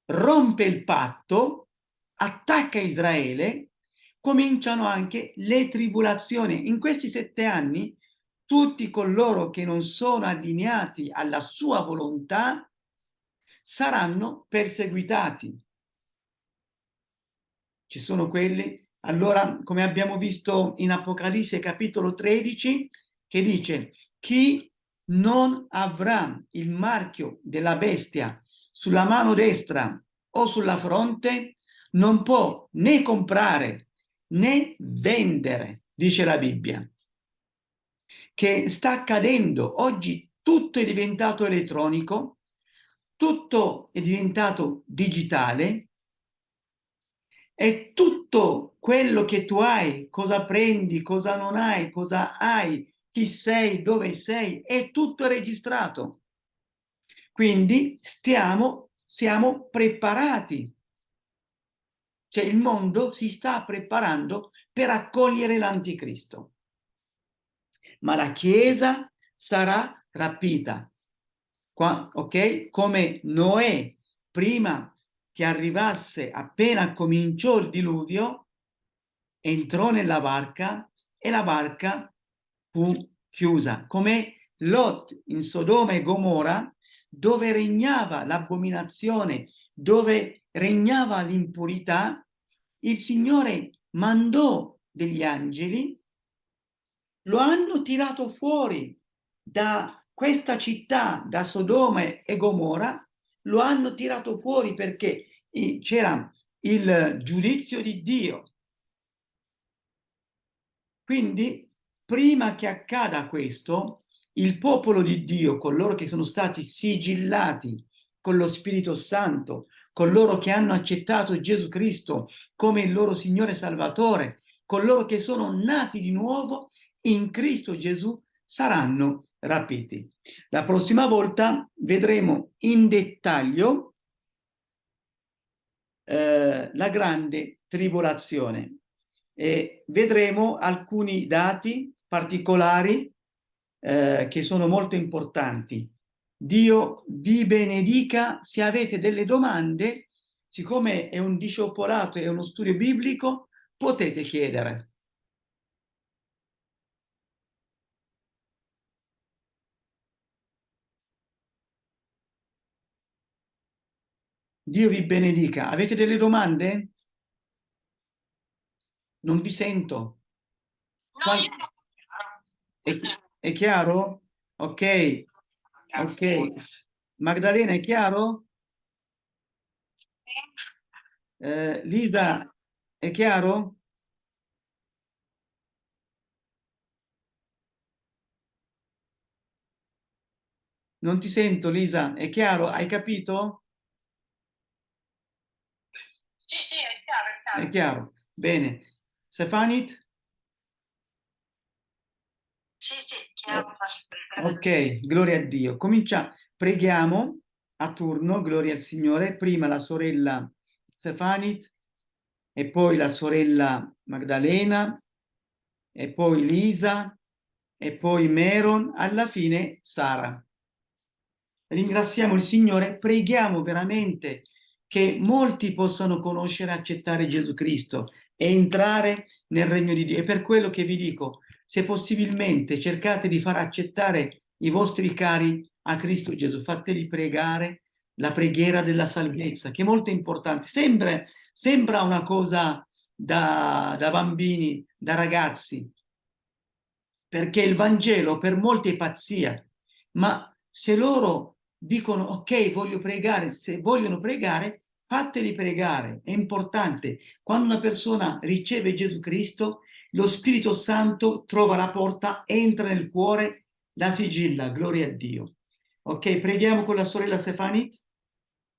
Rompe il patto, attacca Israele, cominciano anche le tribolazioni. In questi sette anni tutti coloro che non sono allineati alla sua volontà saranno perseguitati. Ci sono quelli, allora, come abbiamo visto in Apocalisse capitolo 13, che dice chi non avrà il marchio della bestia sulla mano destra o sulla fronte, non può né comprare né vendere, dice la Bibbia. Che sta accadendo oggi, tutto è diventato elettronico, tutto è diventato digitale e tutto quello che tu hai, cosa prendi, cosa non hai, cosa hai, chi sei, dove sei, è tutto registrato. Quindi stiamo, siamo preparati. Cioè il mondo si sta preparando per accogliere l'anticristo. Ma la Chiesa sarà rapita. Qua, ok? Come Noè, prima che arrivasse, appena cominciò il diluvio, entrò nella barca e la barca fu chiusa, come Lot in Sodoma e Gomorra, dove regnava l'abominazione, dove regnava l'impurità, il Signore mandò degli angeli, lo hanno tirato fuori da questa città, da Sodoma e Gomorra, lo hanno tirato fuori perché c'era il giudizio di Dio. Quindi prima che accada questo, il popolo di Dio, coloro che sono stati sigillati con lo Spirito Santo, coloro che hanno accettato Gesù Cristo come il loro Signore Salvatore, coloro che sono nati di nuovo in Cristo Gesù, saranno rapiti. La prossima volta vedremo in dettaglio eh, la grande tribolazione e vedremo alcuni dati particolari eh, che sono molto importanti. Dio vi benedica, se avete delle domande, siccome è un discepolato e uno studio biblico, potete chiedere. Dio vi benedica. Avete delle domande? Non vi sento. No. È, è chiaro? Ok. Ok. Magdalena, è chiaro? Eh, Lisa, è chiaro? Non ti sento, Lisa. È chiaro? Hai capito? Sì, sì, è chiaro, è chiaro. È chiaro. Bene. Stefanit? Sì, sì, chiaro. Ok, gloria a Dio. Comincia, preghiamo a turno, gloria al Signore. Prima la sorella Stefanit, e poi la sorella Magdalena, e poi Lisa, e poi Meron, alla fine Sara. Ringraziamo il Signore, preghiamo veramente che molti possano conoscere e accettare Gesù Cristo e entrare nel regno di Dio. E per quello che vi dico, se possibilmente cercate di far accettare i vostri cari a Cristo Gesù, fateli pregare la preghiera della salvezza, che è molto importante. Sembra, sembra una cosa da, da bambini, da ragazzi, perché il Vangelo per molti è pazzia, ma se loro dicono ok, voglio pregare, se vogliono pregare, fateli pregare, è importante. Quando una persona riceve Gesù Cristo, lo Spirito Santo trova la porta, entra nel cuore, la sigilla, gloria a Dio. Ok, preghiamo con la sorella Stefanit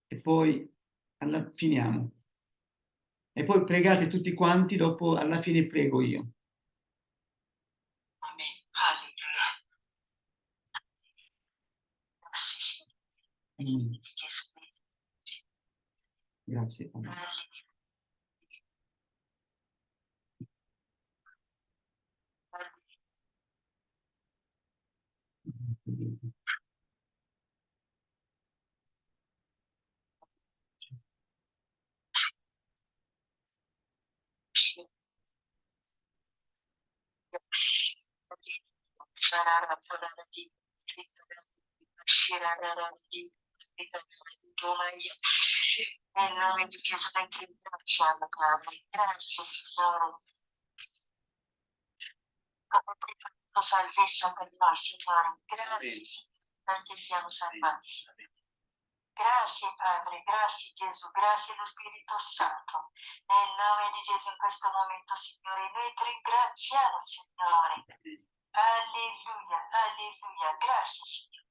e poi alla, finiamo. E poi pregate tutti quanti, dopo alla fine prego io. Amen. Alleluia. Mm, Grazie. Padre. Nel nome di Gesù, ti ringraziamo, Padre. Grazie, Signore. Come prima tua salvezza per noi, Signore. Grazie, perché siamo salvati. Grazie Padre, grazie Gesù, grazie lo Spirito Santo. Nel nome di Gesù in questo momento, Signore, noi ti ringraziamo, Signore. Alleluia, alleluia, grazie Signore.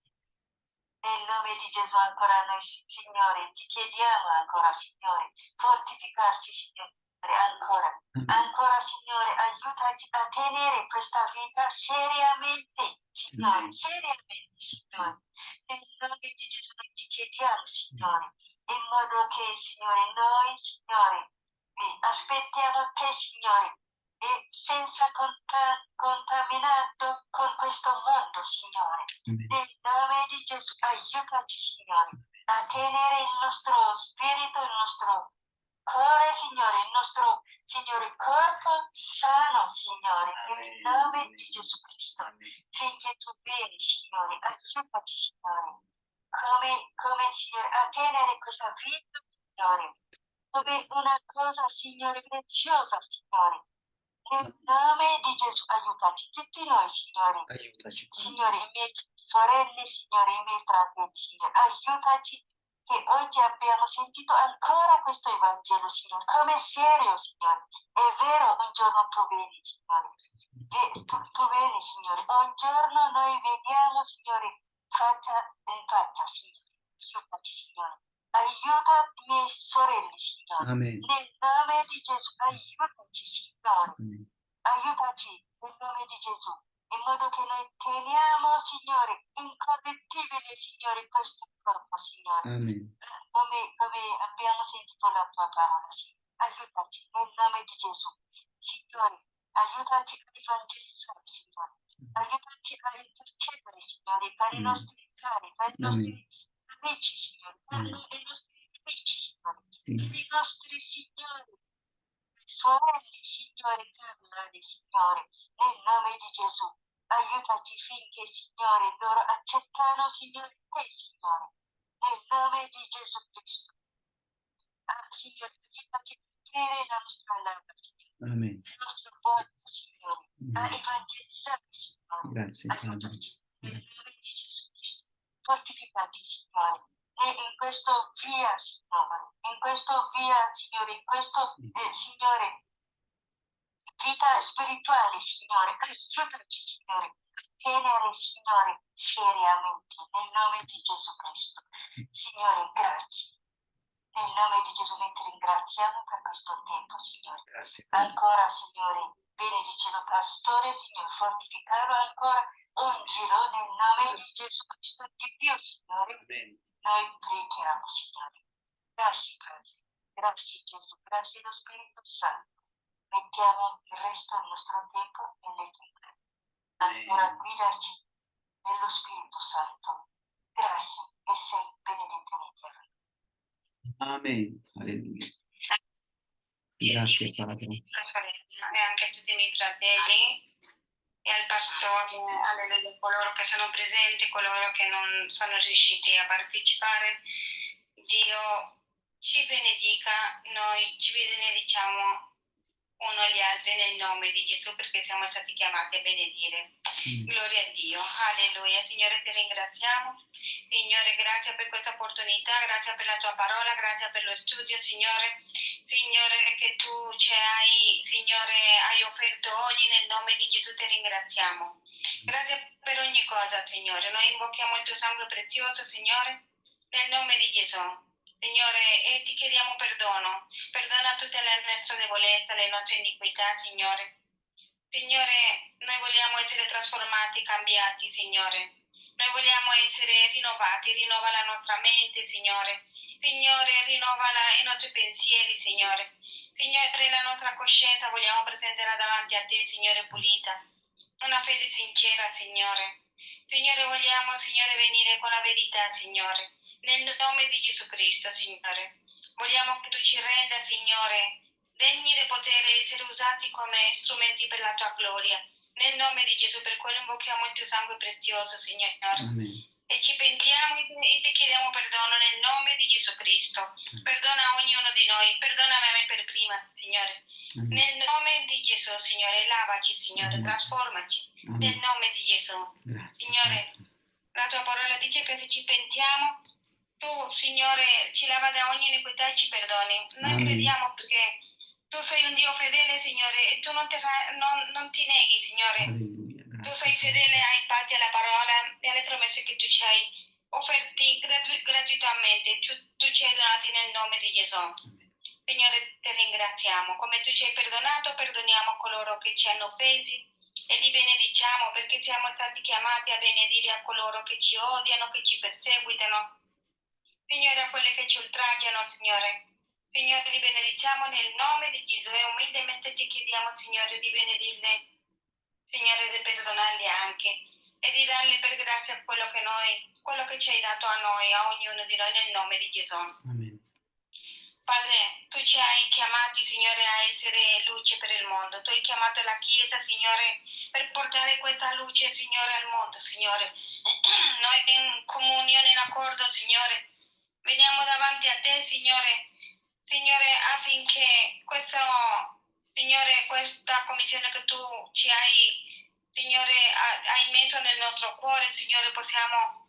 Nel nome di Gesù ancora noi, Signore, ti chiediamo ancora, Signore, fortificarci, Signore, ancora. Ancora, Signore, aiutaci a tenere questa vita seriamente, Signore, Amen. seriamente, Signore. Nel nome di Gesù noi ti chiediamo, Signore, in modo che, Signore, noi, Signore, aspettiamo te, Signore, e senza conta- contaminato con questo mondo, Signore. Amen. Nel nome di Gesù, aiutaci, Signore, a tenere il nostro spirito, il nostro cuore, Signore, il nostro, Signore, corpo sano, Signore, nel nome di Gesù Cristo. Finché tu vieni, Signore, aiutaci, Signore, come, come, Signore, a tenere questa vita, Signore, come una cosa, Signore, preziosa, Signore. Nel nome di Gesù, aiutaci tutti noi, Signore. Aiutaci. Signore, i miei sorelle, Signore, i miei fratelli, Signore, aiutaci che oggi abbiamo sentito ancora questo Evangelo, Signore, come serio, Signore. È vero, un giorno tu vieni, Signore. E tu, tu vieni, Signore. Un giorno noi vediamo, Signore, faccia in faccia, Signore. Aiutaci, Signore. Aiuta i miei sorelle, Signore. Amen. Nel nome di Gesù, aiutaci, Signore Amen. aiutaci nel nome di Gesù, in modo che noi teniamo, Signore, incorrettibile, Signore, questo corpo, Signore, come, come abbiamo sentito la tua parola, Signore. Aiutaci nel nome di Gesù, Signore, aiutaci a evangelizzare, Signore, aiutaci a intercedere, Signore, per i Amen. nostri cari, per i nostri amici, Signore, per Amen. i nostri amici, Signore, Sì. per i nostri signori, sorelle, Signore, carnali, Signore, nel nome di Gesù. Aiutaci finché, Signore, loro accettano, Signore, te, Signore, nel nome di Gesù Cristo. Ah, Signore, aiutaci a tenere la nostra labbra, Signore, Amen. il nostro cuore, Signore, a Amen. evangelizzare, Signore. Grazie Padre. Nel nome Fortificati, Signore. E in questo via, Signore, in questo via, Signore, in questo, eh, Signore, vita spirituale, Signore, aiutaci, Signore, tenere, Signore, seriamente, nel nome di Gesù Cristo. Signore, grazie. Nel nome di Gesù noi ti ringraziamo per questo tempo, Signore. Grazie. Ancora, Signore, benedicelo pastore, Signore, fortificarlo ancora, ungilo nel nome di Gesù Cristo di più, Signore. Amen. Noi preghiamo, Signore. Grazie, Padre. Grazie, Gesù. Grazie, lo Spirito Santo. Mettiamo il resto del nostro tempo nelle tue mani. Amen. guidaci nello Spirito Santo. Grazie e sei benedetto in eterno. Amen. Alleluia. Grazie Padre. e anche a tutti i miei fratelli e al pastore, alleluia, coloro che sono presenti, coloro che non sono riusciti a partecipare. Dio ci benedica, noi ci benediciamo uno agli altri nel nome di Gesù perché siamo stati chiamati a benedire. Amen. Gloria a Dio, alleluia. Signore, ti ringraziamo. Signore, grazie per questa opportunità, grazie per la tua parola, grazie per lo studio, Signore. Signore, che tu ci hai, Signore, hai offerto oggi nel nome di Gesù, ti ringraziamo. Grazie per ogni cosa, Signore. Noi invochiamo il tuo sangue prezioso, Signore, nel nome di Gesù. Signore, e ti chiediamo perdono. Perdona tutte le nostre debolezze, le nostre iniquità, Signore. Signore, noi vogliamo essere trasformati, cambiati, Signore. Noi vogliamo essere rinnovati, rinnova la nostra mente, Signore. Signore, rinnova la- i nostri pensieri, Signore. Signore, la nostra coscienza vogliamo presentarla davanti a te, Signore, pulita. Una fede sincera, Signore. Signore, vogliamo, Signore, venire con la verità, Signore. Nel nome di Gesù Cristo, Signore. Vogliamo che tu ci renda, Signore, degni di poter essere usati come strumenti per la tua gloria. Nel nome di Gesù, per quello invochiamo il tuo sangue prezioso, Signore. Amen. E ci pentiamo e ti- chiediamo perdono nel nome di Gesù Cristo. Perdona ognuno di noi, perdonami a me per prima, Signore. Amen. Nel nome di Gesù, Signore, lavaci, Signore, Amen. trasformaci. Nel nome di Gesù. Grazie. Signore, La tua parola dice che se ci pentiamo, tu, Signore, ci lava da ogni iniquità e ci perdoni. Noi crediamo perché tu sei un Dio fedele, Signore, e tu non fa- non- non ti neghi, Signore. Tu sei fedele ai patti, alla parola e alle promesse che tu ci hai offerti gratu- gratuitamente. Tu, tu ci hai donati nel nome di Gesù. Signore, ti ringraziamo. Come tu ci hai perdonato, perdoniamo coloro che ci hanno offesi e li benediciamo perché siamo stati chiamati a benedire a coloro che ci odiano, che ci perseguitano. Signore, a quelle che ci oltraggiano, Signore. Signore, li benediciamo nel nome di Gesù e umilmente ti chiediamo, Signore, di benedirle, Signore, di perdonarli anche e di dargli per grazia quello che noi, quello che ci hai dato a noi, a ognuno di noi, nel nome di Gesù. Amen. Padre, tu ci hai chiamati, Signore, a essere luce per il mondo. Tu hai chiamato la Chiesa, Signore, per portare questa luce, Signore, al mondo, Signore. Noi in comunione, in accordo, Signore, veniamo davanti a te, Signore, Signore, affinché questo, Signore, questa commissione che tu ci hai, Signore, ha- hai messo nel nostro cuore, Signore, possiamo,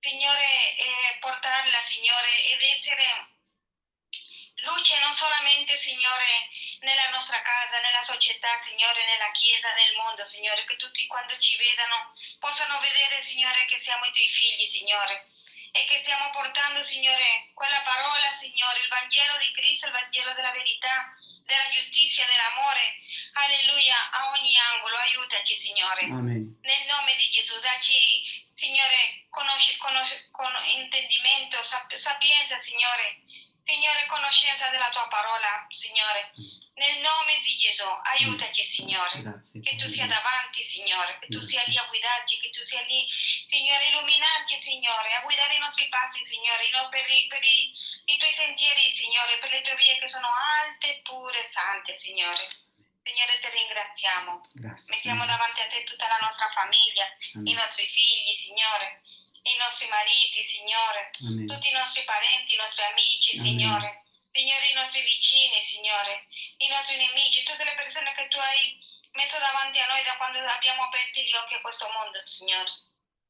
Signore, eh, portarla, Signore, ed essere luce non solamente, Signore, nella nostra casa, nella società, Signore, nella Chiesa, nel mondo, Signore, che tutti quando ci vedano possano vedere, Signore, che siamo i tuoi figli, Signore, e che stiamo portando, Signore, quella parola, Signore, il Vangelo di Cristo, il Vangelo della verità, della giustizia, dell'amore, alleluia, a ogni angolo, aiutaci, Signore. Amen. Nel nome di Gesù, dacci, Signore, conosci- conosci- con- intendimento, sap- sapienza, Signore. Signore, conoscenza della tua parola, Signore. Nel nome di Gesù, aiutaci, Signore. Grazie. Che tu sia davanti, Signore, che tu sia lì a guidarci, che tu sia lì, Signore, illuminarci, Signore, a guidare i nostri passi, Signore, no, per, i, per i- i tuoi sentieri, Signore, per le tue vie che sono alte, pure, sante, Signore. Signore, ti ringraziamo. Grazie. Mettiamo davanti a te tutta la nostra famiglia, i Amen. nostri figli, Signore, i nostri mariti, Signore, Amen. tutti i nostri parenti, i nostri amici, Amen. Signore, Signore, i nostri vicini, Signore, i nostri nemici, tutte le persone che tu hai messo davanti a noi da quando abbiamo aperto gli occhi a questo mondo, Signore.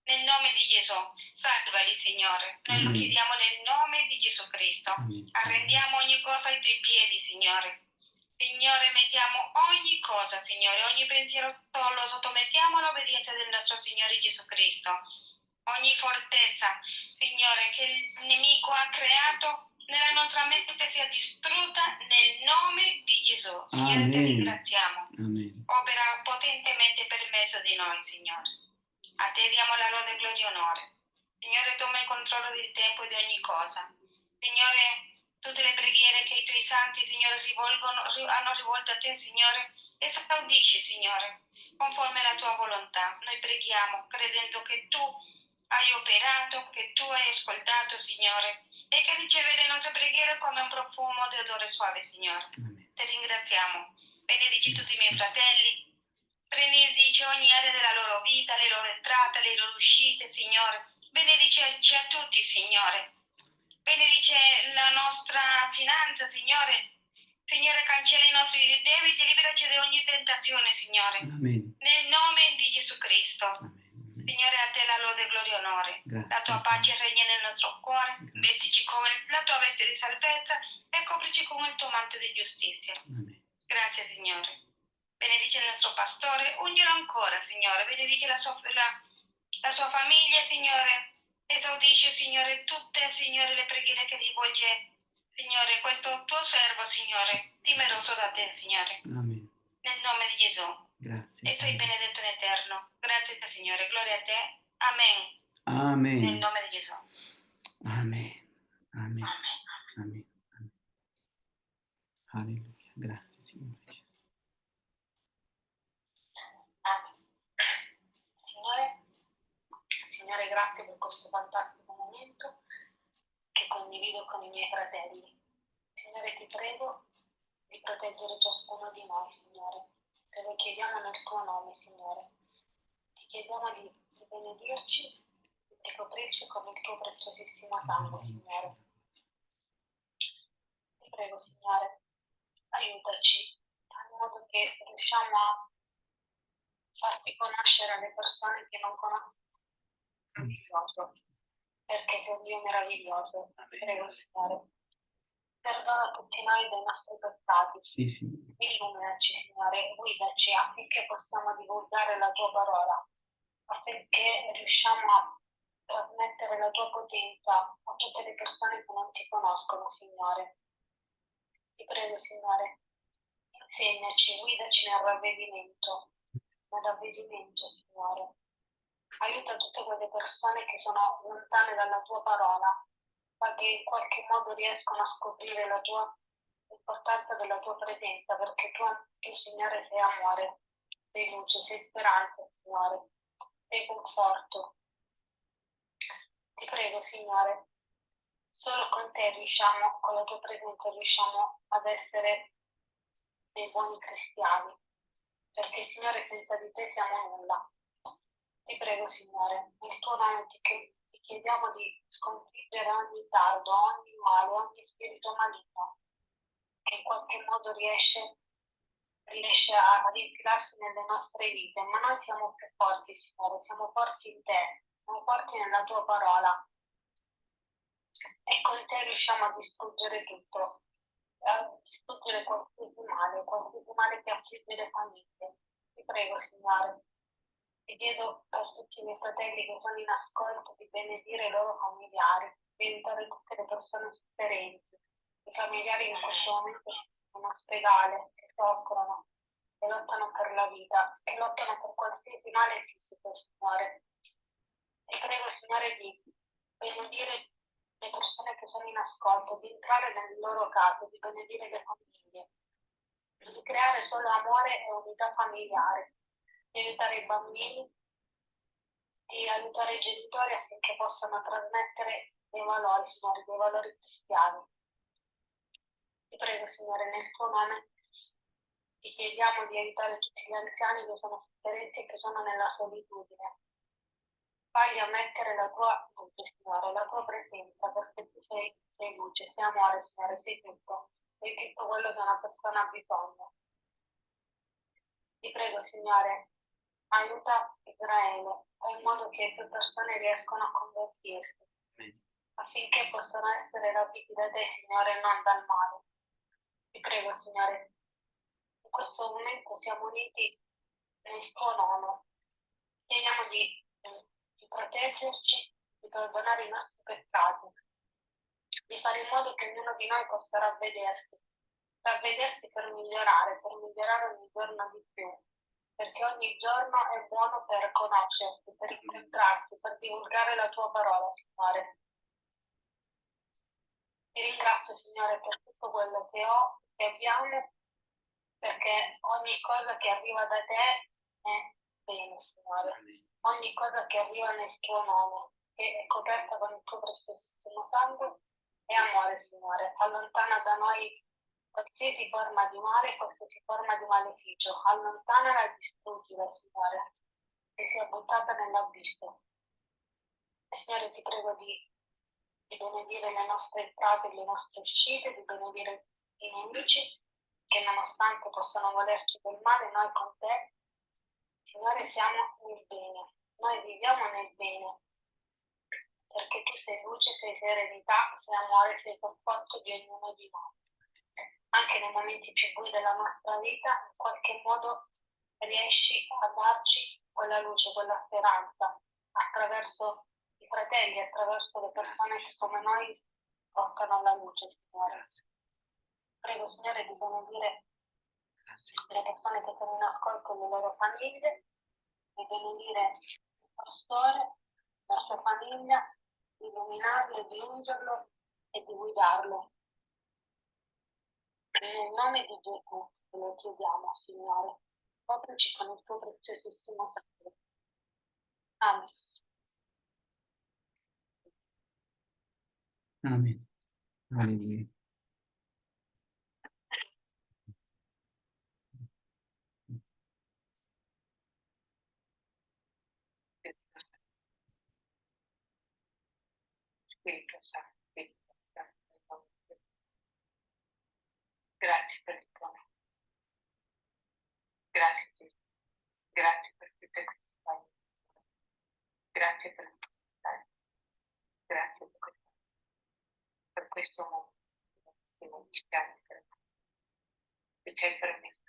Nel nome di Gesù, salvali, Signore. Noi lo Amen. chiediamo nel nome di Gesù Cristo. Arrendiamo ogni cosa ai tuoi piedi, Signore. Signore, mettiamo ogni cosa, Signore, ogni pensiero lo sottomettiamo all'obbedienza del nostro Signore Gesù Cristo. Ogni fortezza, Signore, che il nemico ha creato nella nostra mente sia distrutta nel nome di Gesù. Signore, ti ringraziamo. Amen. Opera potentemente per mezzo di noi, Signore. A te diamo la lode, gloria e onore. Signore, toma il controllo del tempo e di ogni cosa. Signore, tutte le preghiere che i tuoi santi, Signore, hanno rivolto a te, Signore, esaudisci, Signore, conforme alla tua volontà. Noi preghiamo, credendo che tu hai operato, che tu hai ascoltato, Signore, e che riceve le nostre preghiere come un profumo di odore suave, Signore. Amen. Ti ringraziamo. Benedici tutti i miei fratelli. Benedici ogni area della loro vita, le loro entrate, le loro uscite, Signore. Benedici a tutti, Signore. Benedice la nostra finanza, Signore. Signore, cancella i nostri debiti, liberaci da ogni tentazione, Signore. Amen. Nel nome di Gesù Cristo. Amen. Signore, a te la lode, gloria e onore. Grazie. La tua pace regna nel nostro cuore. Vestici con la tua veste di salvezza e coprici con il tuo manto di giustizia. Amen. Grazie Signore. Benedice il nostro pastore, unghilo ancora Signore, benedice la sua, la, la sua famiglia Signore, esaudisce Signore tutte Signore le preghiere che rivolge Signore questo tuo servo Signore, temeroso da te Signore, Amen. nel nome di Gesù. Grazie. E sei benedetto in eterno. Grazie a te Signore, gloria a te. Amen. Nel Amen. nome di Gesù. Amen. Amen. Amen. Amen. Amen. Alleluia. Grazie, Signore. Amen. Signore, Signore, grazie per questo fantastico momento che condivido con i miei fratelli. Signore, ti prego di proteggere ciascuno di noi, Signore. Te lo chiediamo nel tuo nome, Signore. Ti chiediamo di, di benedirci, di di coprirci con il tuo preziosissimo sangue, Signore. Ti prego, Signore, aiutaci, in modo che riusciamo a farti conoscere alle persone che non conoscono perché sei un Dio meraviglioso. Ti prego, Signore. Perdona tutti noi dei nostri peccati. Sì, sì. Illuminaci, Signore, guidaci affinché possiamo divulgare la tua parola, affinché riusciamo a trasmettere la tua potenza a tutte le persone che non ti conoscono, Signore. Ti prego, Signore, insegnaci, guidaci nel ravvedimento, nel ravvedimento, Signore. Aiuta tutte quelle persone che sono lontane dalla tua parola, ma che in qualche modo riescono a scoprire la tua l'importanza della tua presenza, perché tu, tu, Signore, sei amore, sei luce, sei speranza, Signore, sei conforto. Ti prego, Signore, solo con te riusciamo, con la tua presenza, riusciamo ad essere dei buoni cristiani, perché, Signore, senza di te siamo nulla. Ti prego, Signore, nel tuo nome ti, ti chiediamo di sconfiggere ogni tardo, ogni male, ogni spirito maligno in qualche modo riesce, riesce a, ad infilarsi nelle nostre vite, ma noi siamo più forti, Signore, siamo forti in te, siamo forti nella tua parola. E con te riusciamo a distruggere tutto, a distruggere qualsiasi male, qualsiasi male che affligge le famiglie. Ti prego, Signore. Ti chiedo per tutti i miei fratelli che sono in ascolto di benedire i loro familiari, di aiutare tutte le persone sofferenti, i familiari in questo momento in ospedale, che soffrono, che lottano per la vita, che lottano per qualsiasi male fisico, Signore. Ti prego, Signore, di benedire le persone che sono in ascolto, di entrare nelle loro case, di benedire le famiglie, di creare solo amore e unità familiare, di aiutare i bambini, di aiutare i genitori affinché possano trasmettere dei valori, Signore, dei valori cristiani. Ti prego, Signore, nel tuo nome ti chiediamo di aiutare tutti gli anziani che sono sofferenti e che sono nella solitudine. Fagli ammettere la tua luce, Signore, la tua presenza, perché tu sei, sei luce, sei amore, Signore, sei tutto, sei tutto quello che una persona ha bisogno. Ti prego, Signore, aiuta Israele, in modo che più persone riescano a convertirsi, affinché possano essere rapiti da te, Signore, e non dal male. Ti prego, Signore, in questo momento siamo uniti nel tuo nome. Chiediamo di, di proteggerci, di perdonare i nostri peccati, di fare in modo che ognuno di noi possa ravvedersi, ravvedersi per migliorare, per migliorare ogni giorno di più, perché ogni giorno è buono per conoscerti, per incontrarti, per divulgare la tua parola, Signore. Ti ringrazio, Signore, per tutto quello che ho che abbiamo, perché ogni cosa che arriva da te è bene, Signore. Ogni cosa che arriva nel tuo nome, è coperta con il tuo preziosissimo sangue, è amore, Signore. Allontana da noi qualsiasi forma di male, qualsiasi forma di maleficio. Allontanala e distruggila, Signore, che sia buttata nell'abisso. E Signore, ti prego di, di benedire le nostre entrate e le nostre uscite, di benedire i nemici che nonostante possano volerci del male, noi con te, Signore, siamo nel bene, noi viviamo nel bene, perché tu sei luce, sei serenità, sei amore, sei conforto di ognuno di noi. Anche nei momenti più bui della nostra vita, in qualche modo riesci a darci quella luce, quella speranza, attraverso i fratelli, attraverso le persone che come noi portano la luce, Signore. Prego, Signore, di benedire le persone che sono in ascolto e le loro famiglie, di benedire il pastore, la sua famiglia, di illuminarlo, di ungerlo e di guidarlo. Nel nome di Gesù lo chiediamo, Signore, coprici con il tuo preziosissimo sangue. Amen. Amen. Alleluia. Spirito Santo, Spirito Gesù. Grazie per il tuo nome. Grazie Gesù. Grazie per tutte queste cose. Grazie per il tuo aiuto. Grazie per questo, per questo momento che non ci stai per me. Che ci hai permesso,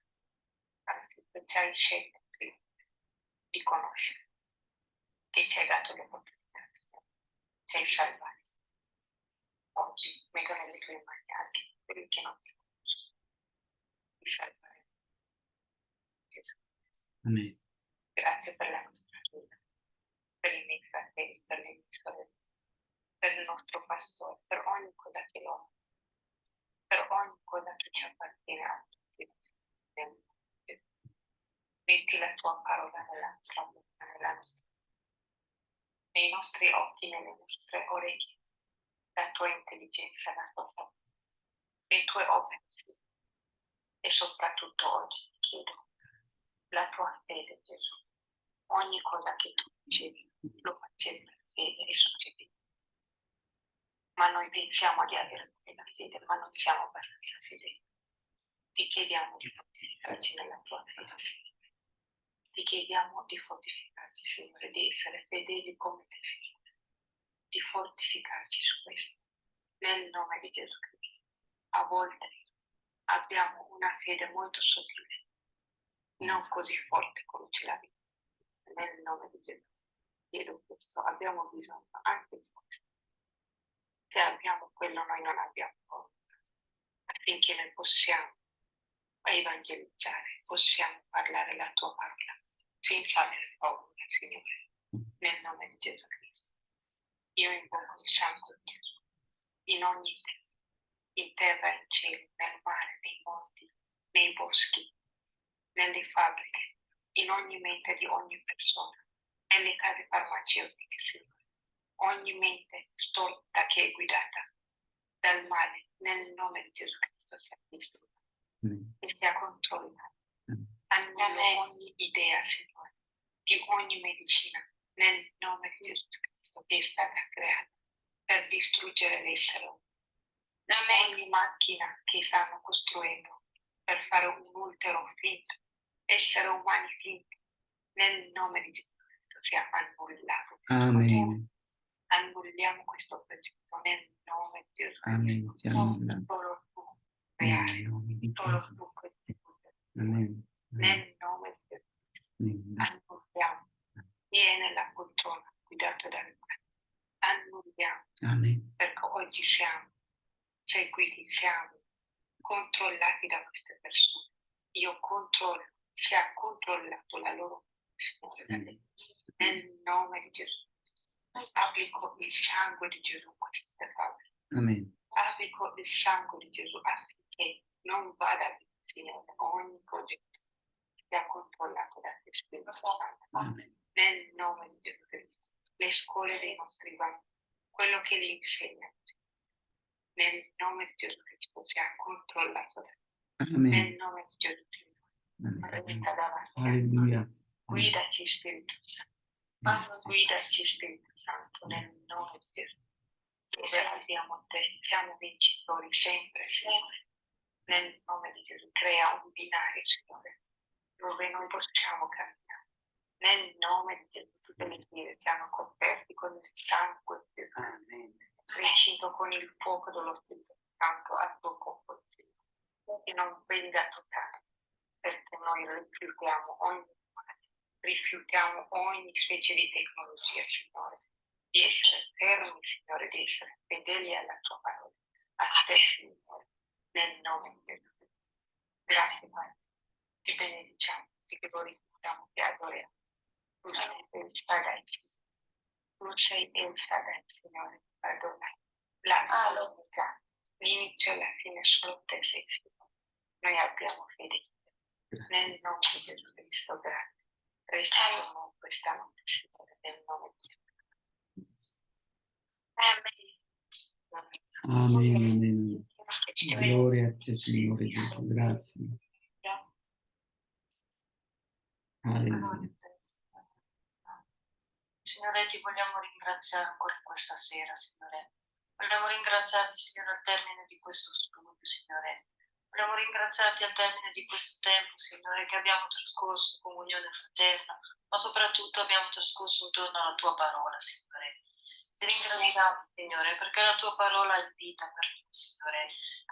anzi, che ci hai scelto di conoscere, che ci hai dato l'opportunità, ci hai salvato. Oggi metto nelle tue mani anche che non ti conoscono. Ti salverai. Gesù. Amen. Grazie per la nostra vita, per i miei fratelli, per le mie sorelle, per il nostro pastore, per ogni cosa che lo per ogni cosa che ci appartiene a tutti. Metti la tua parola nella nostra bocca, nella nostra nei nostri occhi, nelle nostre orecchie, la tua intelligenza, la tua sapienza, le tue opere, e soprattutto oggi ti chiedo la tua fede, Gesù. Ogni cosa che tu dicevi lo facevi per fede e succedeva. Ma noi pensiamo di avere quella fede, ma non siamo abbastanza fedeli. Ti chiediamo di fortificarci nella tua fede. Signore. Ti chiediamo di fortificarci, Signore, di essere fedeli come te, Signore. Di fortificarci su questo. Nel nome di Gesù Cristo. A volte abbiamo una fede molto sottile, non così forte come ce l'abbiamo. Nel nome di Gesù. Chiedo questo. Abbiamo bisogno anche di questo. Se abbiamo quello, noi non abbiamo paura. Affinché noi possiamo evangelizzare, possiamo parlare la tua parola senza avere paura, Signore, nel nome di Gesù Cristo. Io invoco il sangue di Gesù in ogni terra, in terra, in cielo, nel mare, nei monti, nei boschi, nelle fabbriche, in ogni mente di ogni persona, nelle case farmaceutiche, Signore. Ogni mente storta che è guidata dal male, nel nome di Gesù Cristo sia distrutta Amen. e sia controllata. Amen. Annullo ogni idea, Signore, di ogni medicina, nel nome di Gesù Cristo che è stata creata per distruggere l'essere umano. Ogni macchina che stanno costruendo per fare un ultero finto, essere umani finti, nel nome di Gesù Cristo sia annullato. Amen. Annulliamo questo progetto nel nome di Gesù Cristo. Amen. Sia annullato. Solo tu, reale, Nel nome di solo Gesù. tu. Amen. Nel nome di Gesù. Amen. annulliamo, viene la poltrona guidata dal mare, annulliamo, Amen. perché oggi siamo seguiti, siamo controllati da queste persone. Io controllo, si è controllato la loro te. nel nome di Gesù. Applico il sangue di Gesù a queste. Amen. applico il sangue di Gesù affinché non vada via, Signore, ogni progetto sia controllato da Spirito Santo. Nel nome di Gesù Cristo. Le scuole dei nostri bambini, quello che li insegna, nel nome di Gesù Cristo sia controllato. Amen. Nel nome di Gesù Cristo. Alleluia. Guidaci, Spirito Santo. Grazie. Guidaci, Spirito Santo, nel nome di Gesù. Dove abbiamo te, siamo vincitori sempre, Signore. Nel nome di Gesù, crea un binario, Signore, dove noi possiamo camminare. Nel nome di Gesù, tutte le vie siano coperte con il sangue di Gesù. Amen. Recinto con il fuoco dello Spirito Santo al tuo Signore. Che non venga toccato, perché noi rifiutiamo ogni rifiutiamo ogni specie di tecnologia, Signore di essere fermi, Signore, di essere fedeli alla tua parola, a te, Signore, nel nome di Gesù. Grazie, Padre. Ti benediciamo, ti glorifichiamo, il Shaddai, tu sei il Signore, Adonai. La l'unità, l'inizio e la fine solo te sei, Signore. Noi abbiamo fede. Nel nome di Gesù Cristo, grazie. Con noi questa notte, Signore, nel nome di Gesù. Amen. Amen. Gloria a te, Signore Gesù. Grazie. Alleluia. Signore, ti vogliamo ringraziare ancora questa sera, Signore, Vogliamo ringraziarti, Signore, al termine di questo studio, Signore. Vogliamo ringraziarti al termine di questo tempo, Signore, che abbiamo trascorso in comunione fraterna, ma soprattutto abbiamo trascorso intorno alla tua parola, Signore. Ti ringraziamo, Signore, perché la tua parola è vita per noi, Signore.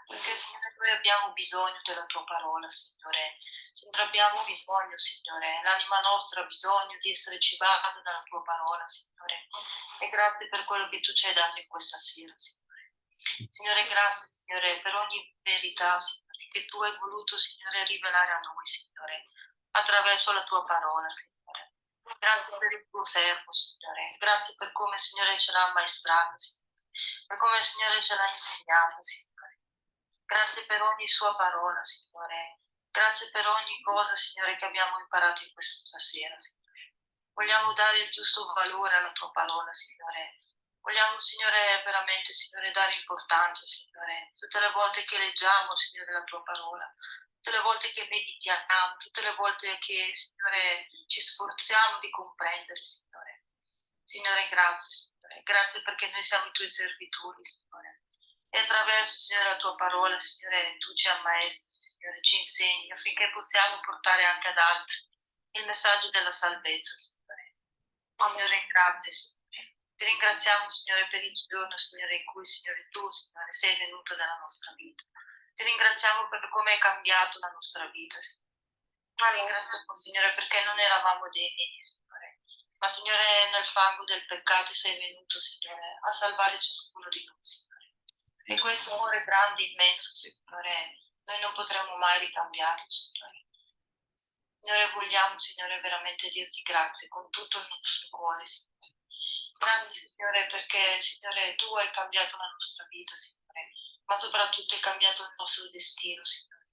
Perché, Signore, noi abbiamo bisogno della tua parola, Signore. Signore, abbiamo bisogno, Signore. L'anima nostra ha bisogno di essere cibata dalla tua parola, Signore. E grazie per quello che tu ci hai dato in questa sera, Signore. Signore, grazie, Signore, per ogni verità, Signore, che tu hai voluto, Signore, rivelare a noi, Signore, attraverso la tua parola, Signore. Grazie per il tuo servo, Signore. Grazie per come, Signore, ce l'ha ammaestrata, Signore. Per come, Signore, ce l'ha insegnata, Signore. Grazie per ogni sua parola, Signore. Grazie per ogni cosa, Signore, che abbiamo imparato in questa sera, Signore. Vogliamo dare il giusto valore alla tua parola, Signore. Vogliamo, Signore, veramente, Signore, dare importanza, Signore. Tutte le volte che leggiamo, Signore, la tua parola, tutte le volte che meditiamo, tutte le volte che, Signore, ci sforziamo di comprendere, Signore. Signore, grazie, Signore. Grazie perché noi siamo i tuoi servitori, Signore. E attraverso, Signore, la tua parola, Signore, tu ci ammaestri, Signore, ci insegni affinché possiamo portare anche ad altri il messaggio della salvezza, Signore. Signore, grazie, Signore. Ti ringraziamo, Signore, per il giorno, Signore, in cui, Signore, tu, Signore, sei venuto nella nostra vita. Ti ringraziamo per come hai cambiato la nostra vita. Ma ringraziamo, Signore, perché non eravamo degni, Signore. Ma, Signore, nel fango del peccato sei venuto, Signore, a salvare ciascuno di noi, Signore. E questo amore grande, immenso, Signore, noi non potremo mai ricambiarlo, Signore. Signore, vogliamo, Signore, veramente dirti grazie con tutto il nostro cuore, Signore. Grazie, Signore, perché, Signore, tu hai cambiato la nostra vita, Signore, ma soprattutto hai cambiato il nostro destino, Signore.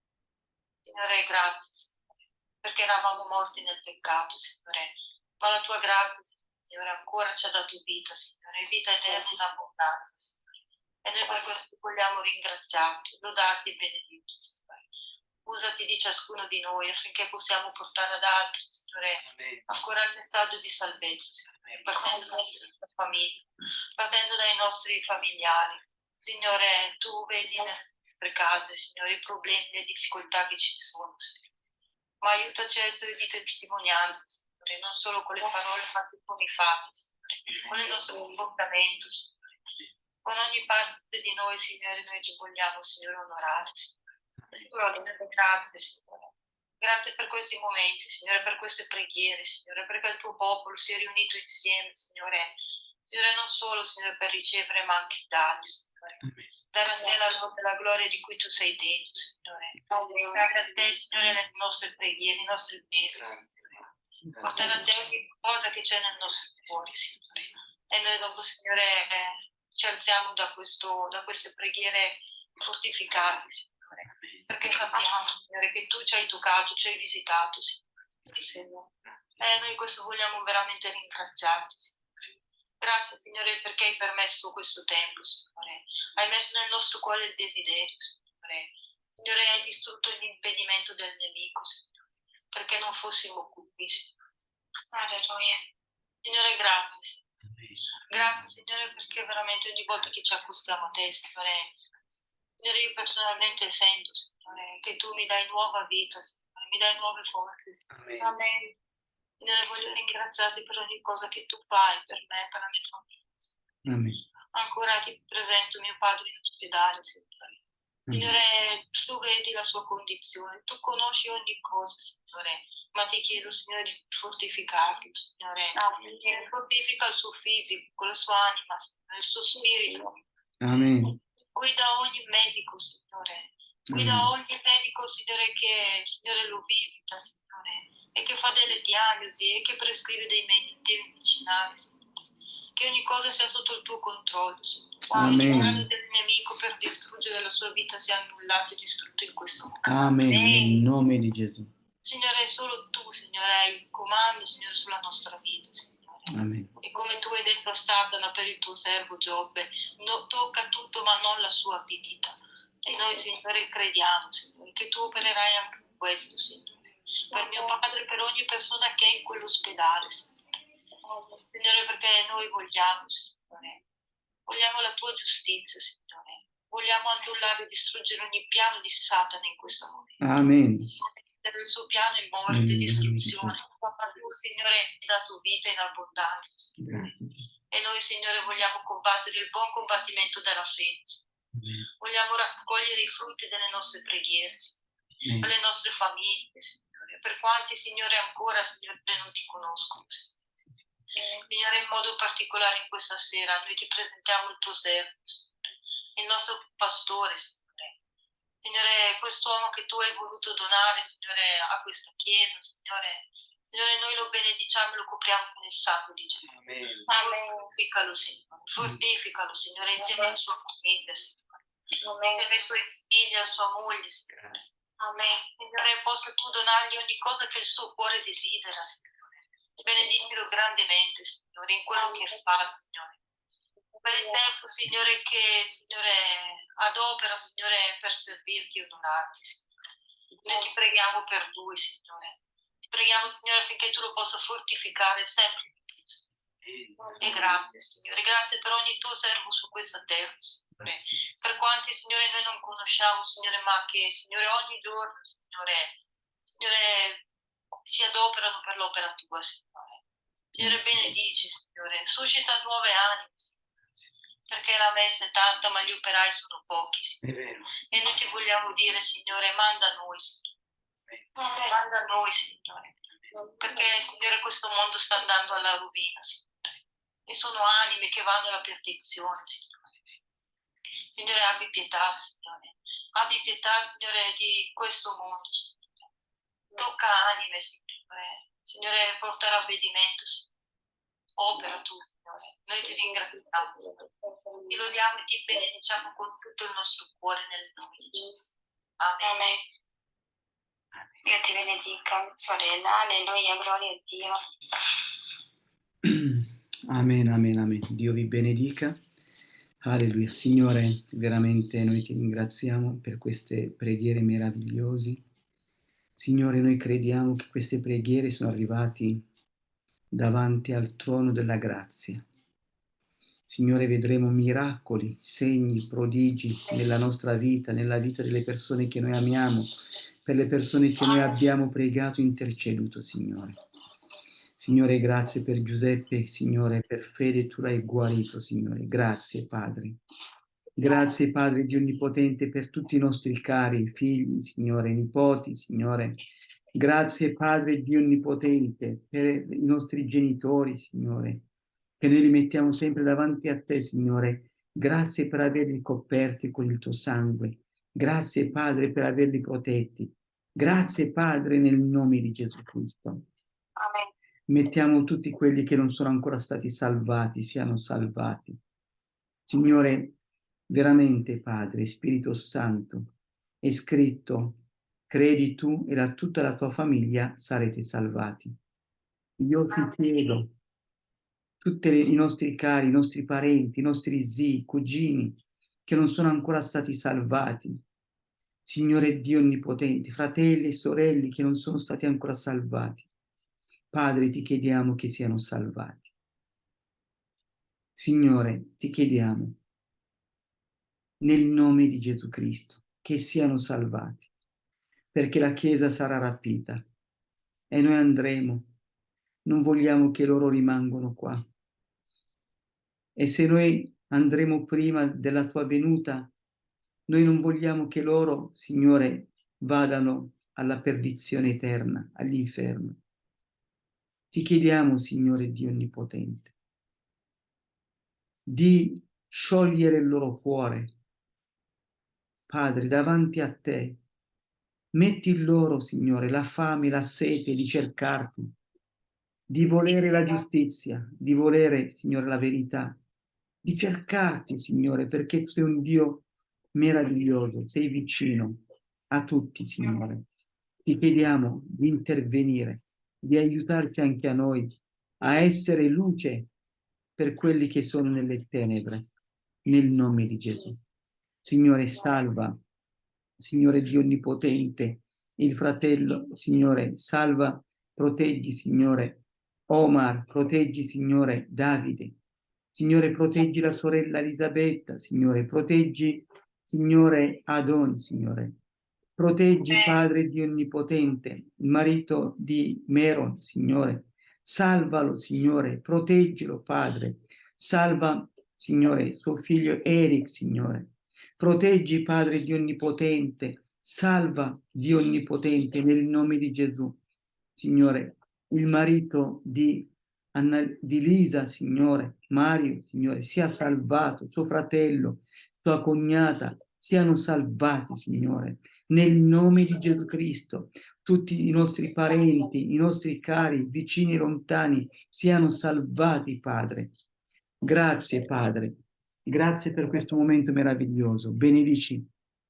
Signore, grazie, Signore, perché eravamo morti nel peccato, Signore, ma la tua grazia, Signore, ancora ci ha dato vita, Signore, vita eterna in abbondanza, Signore. E noi per questo vogliamo ringraziarti, lodarti e benedirti, Signore. Usati di ciascuno di noi affinché possiamo portare ad altri, Signore, ancora il messaggio di salvezza, Signore, partendo dalla nostra famiglia, partendo dai nostri familiari. Signore, tu vedi nelle nostre case, Signore, i problemi, le difficoltà che ci sono, Signore. Ma aiutaci a essere di testimonianza, Signore, non solo con le parole, ma anche con i fatti, Signore, con il nostro comportamento, Signore. Con ogni parte di noi, Signore, noi ti vogliamo, Signore, onorare. Grazie, Signore. Grazie per questi momenti, Signore, per queste preghiere, Signore, perché il tuo popolo si è riunito insieme, Signore. Signore, non solo, Signore, per ricevere, ma anche dare, Signore. Dare a te la lode e la gloria di cui tu sei degno, Signore. Dare a te, Signore, le nostre preghiere, i nostri pesi, Signore. Portare a te ogni cosa che c'è nel nostro cuore, Signore. E noi dopo, Signore, eh, ci alziamo da, questo, da queste preghiere fortificate, Signore. Perché sappiamo, Signore, che tu ci hai toccato, ci hai visitato, Signore. E noi questo vogliamo veramente ringraziarti, Signore. Grazie, Signore, perché hai permesso questo tempo, Signore. Hai messo nel nostro cuore il desiderio, Signore. Signore, hai distrutto l'impedimento del nemico, Signore, perché non fossimo qui, Signore. Alleluia. Signore, grazie, Signore. Grazie, Signore, perché veramente ogni volta che ci accostiamo a te, Signore, Signore, io personalmente sento, Signore, che tu mi dai nuova vita, Signore, mi dai nuove forze, Signore. Amen. Amen. Signore, voglio ringraziarti per ogni cosa che tu fai per me, per la mia famiglia. Amen. Ancora ti presento mio padre in ospedale, Signore. Signore, tu vedi la sua condizione, tu conosci ogni cosa, Signore, ma ti chiedo, Signore, di fortificarlo, Signore. Che Fortifica il suo fisico, la sua anima, Signore, il suo spirito. Amen. Guida ogni medico, Signore. Guida Amen. ogni medico, Signore, che Signore lo visita, Signore, e che fa delle diagnosi e che prescrive dei, medi- dei medicinali, Signore. Che ogni cosa sia sotto il tuo controllo, Signore. Ogni Amen. piano del nemico per distruggere la sua vita sia annullato e distrutto in questo momento. Amen. Nel nome di Gesù. Signore, solo tu, Signore, hai il comando, Signore, sulla nostra vita, Signore. Amen. E come tu hai detto a Satana per il tuo servo Giobbe, no- tocca tutto ma non la sua vita. E noi, Signore, crediamo, Signore, che tu opererai anche in questo, Signore. Per mio padre, per ogni persona che è in quell'ospedale, Signore. Signore, perché noi vogliamo, Signore. Vogliamo la tua giustizia, Signore. Vogliamo annullare e distruggere ogni piano di Satana in questo momento. Amen. Il suo piano è morte e Amen. distruzione. Ma tu, Signore, hai dato vita in abbondanza. Grazie. E noi, Signore, vogliamo combattere il buon combattimento della fede. Vogliamo raccogliere i frutti delle nostre preghiere, Signore, per Amen. le nostre famiglie, Signore. Per quanti, Signore, ancora, Signore, non ti conoscono. Signore. Signore, in modo particolare in questa sera, noi ti presentiamo il tuo servo, Signore, il nostro pastore, Signore. Signore, quest'uomo che tu hai voluto donare, Signore, a questa chiesa, Signore. Signore, noi lo benediciamo e lo copriamo con il sangue di Gesù. Amen. Fortificalo, Signore. Fortificalo, Signore, insieme alla sua famiglia, Signore. Insieme ai suoi figli, alla sua moglie, Signore. Signore, possa tu donargli ogni cosa che il suo cuore desidera, Signore. Benedicilo grandemente, Signore, in quello che fa, Signore. Per il tempo, Signore, che, Signore, adopera, Signore, per servirti e onorarti, Signore. Noi ti preghiamo per lui, Signore. Ti preghiamo, Signore, affinché tu lo possa fortificare sempre. E grazie, Signore. Grazie per ogni tuo servo su questa terra, Signore per quanti Signore noi non conosciamo, Signore, ma che Signore ogni giorno, Signore, Signore, si adoperano per l'opera tua, Signore. Signore, benedici, Signore, suscita nuove anime, perché la messa è tanta, ma gli operai sono pochi, Signore. E noi ti vogliamo dire, Signore, manda noi, Signore. Manda noi, Signore. Perché, Signore, questo mondo sta andando alla rovina, Signore. E sono anime che vanno alla perdizione, Signore. Signore, abbi pietà, Signore. Abbi pietà, Signore, di questo mondo, Signore. Tocca anime, Signore. Signore, porta ravvedimento, Signore. Opera tu, Signore. Noi ti ringraziamo. Ti lodiamo e ti benediciamo con tutto il nostro cuore nel nome di Gesù. Amen. Amen. Dio ti benedica, sorella. Alleluia, gloria a Dio. Amen, amen, amen. Dio vi benedica. Alleluia. Signore, veramente noi ti ringraziamo per queste preghiere meravigliose. Signore, noi crediamo che queste preghiere sono arrivate davanti al trono della grazia. Signore, vedremo miracoli, segni, prodigi nella nostra vita, nella vita delle persone che noi amiamo, per le persone che noi abbiamo pregato e interceduto, Signore. Signore, grazie per Giuseppe, Signore, per fede tu l'hai guarito, Signore. Grazie, Padre. Grazie, Padre Dio Onnipotente, per tutti i nostri cari figli, Signore, nipoti, Signore. Grazie, Padre Dio Onnipotente, per i nostri genitori, Signore, che noi li mettiamo sempre davanti a te, Signore. Grazie per averli coperti con il tuo sangue. Grazie, Padre, per averli protetti. Grazie, Padre, nel nome di Gesù Cristo. Amen. Mettiamo tutti quelli che non sono ancora stati salvati, siano salvati. Signore, veramente, Padre, Spirito Santo, è scritto, credi tu e la, tutta la tua famiglia sarete salvati. Io ti chiedo, tutti i nostri cari, i nostri parenti, i nostri zii, cugini, che non sono ancora stati salvati, Signore Dio Onnipotente, fratelli e sorelle che non sono stati ancora salvati, Padre, ti chiediamo che siano salvati. Signore, ti chiediamo, nel nome di Gesù Cristo, che siano salvati, perché la Chiesa sarà rapita e noi andremo. Non vogliamo che loro rimangano qua. E se noi andremo prima della tua venuta, noi non vogliamo che loro, Signore, vadano alla perdizione eterna, all'inferno. Ti chiediamo, Signore Dio Onnipotente, di sciogliere il loro cuore, Padre, davanti a te. Metti loro, Signore, la fame, la sete di cercarti, di volere la giustizia, di volere, Signore, la verità, di cercarti, Signore, perché sei un Dio meraviglioso, sei vicino a tutti, Signore. Ti chiediamo di intervenire, di aiutarci anche a noi a essere luce per quelli che sono nelle tenebre, nel nome di Gesù. Signore, salva, Signore Dio Onnipotente, il fratello, Signore, salva, proteggi, Signore, Omar, proteggi, Signore, Davide, Signore, proteggi la sorella Elisabetta, Signore, proteggi, Signore, Adon, Signore. Proteggi. Padre Dio Onnipotente, il marito di Meron, Signore. Salvalo, Signore, proteggilo, Padre. Salva, Signore, suo figlio Eric, Signore. Proteggi, Padre Dio Onnipotente. Salva, Dio Onnipotente, nel nome di Gesù. Signore, il marito di, Anna, di Lisa, Signore, Mario, Signore, sia salvato, suo fratello, sua cognata, siano salvati, Signore, nel nome di Gesù Cristo. Tutti i nostri parenti, i nostri cari, vicini e lontani, siano salvati, Padre. Grazie, Padre. Grazie per questo momento meraviglioso. Benedici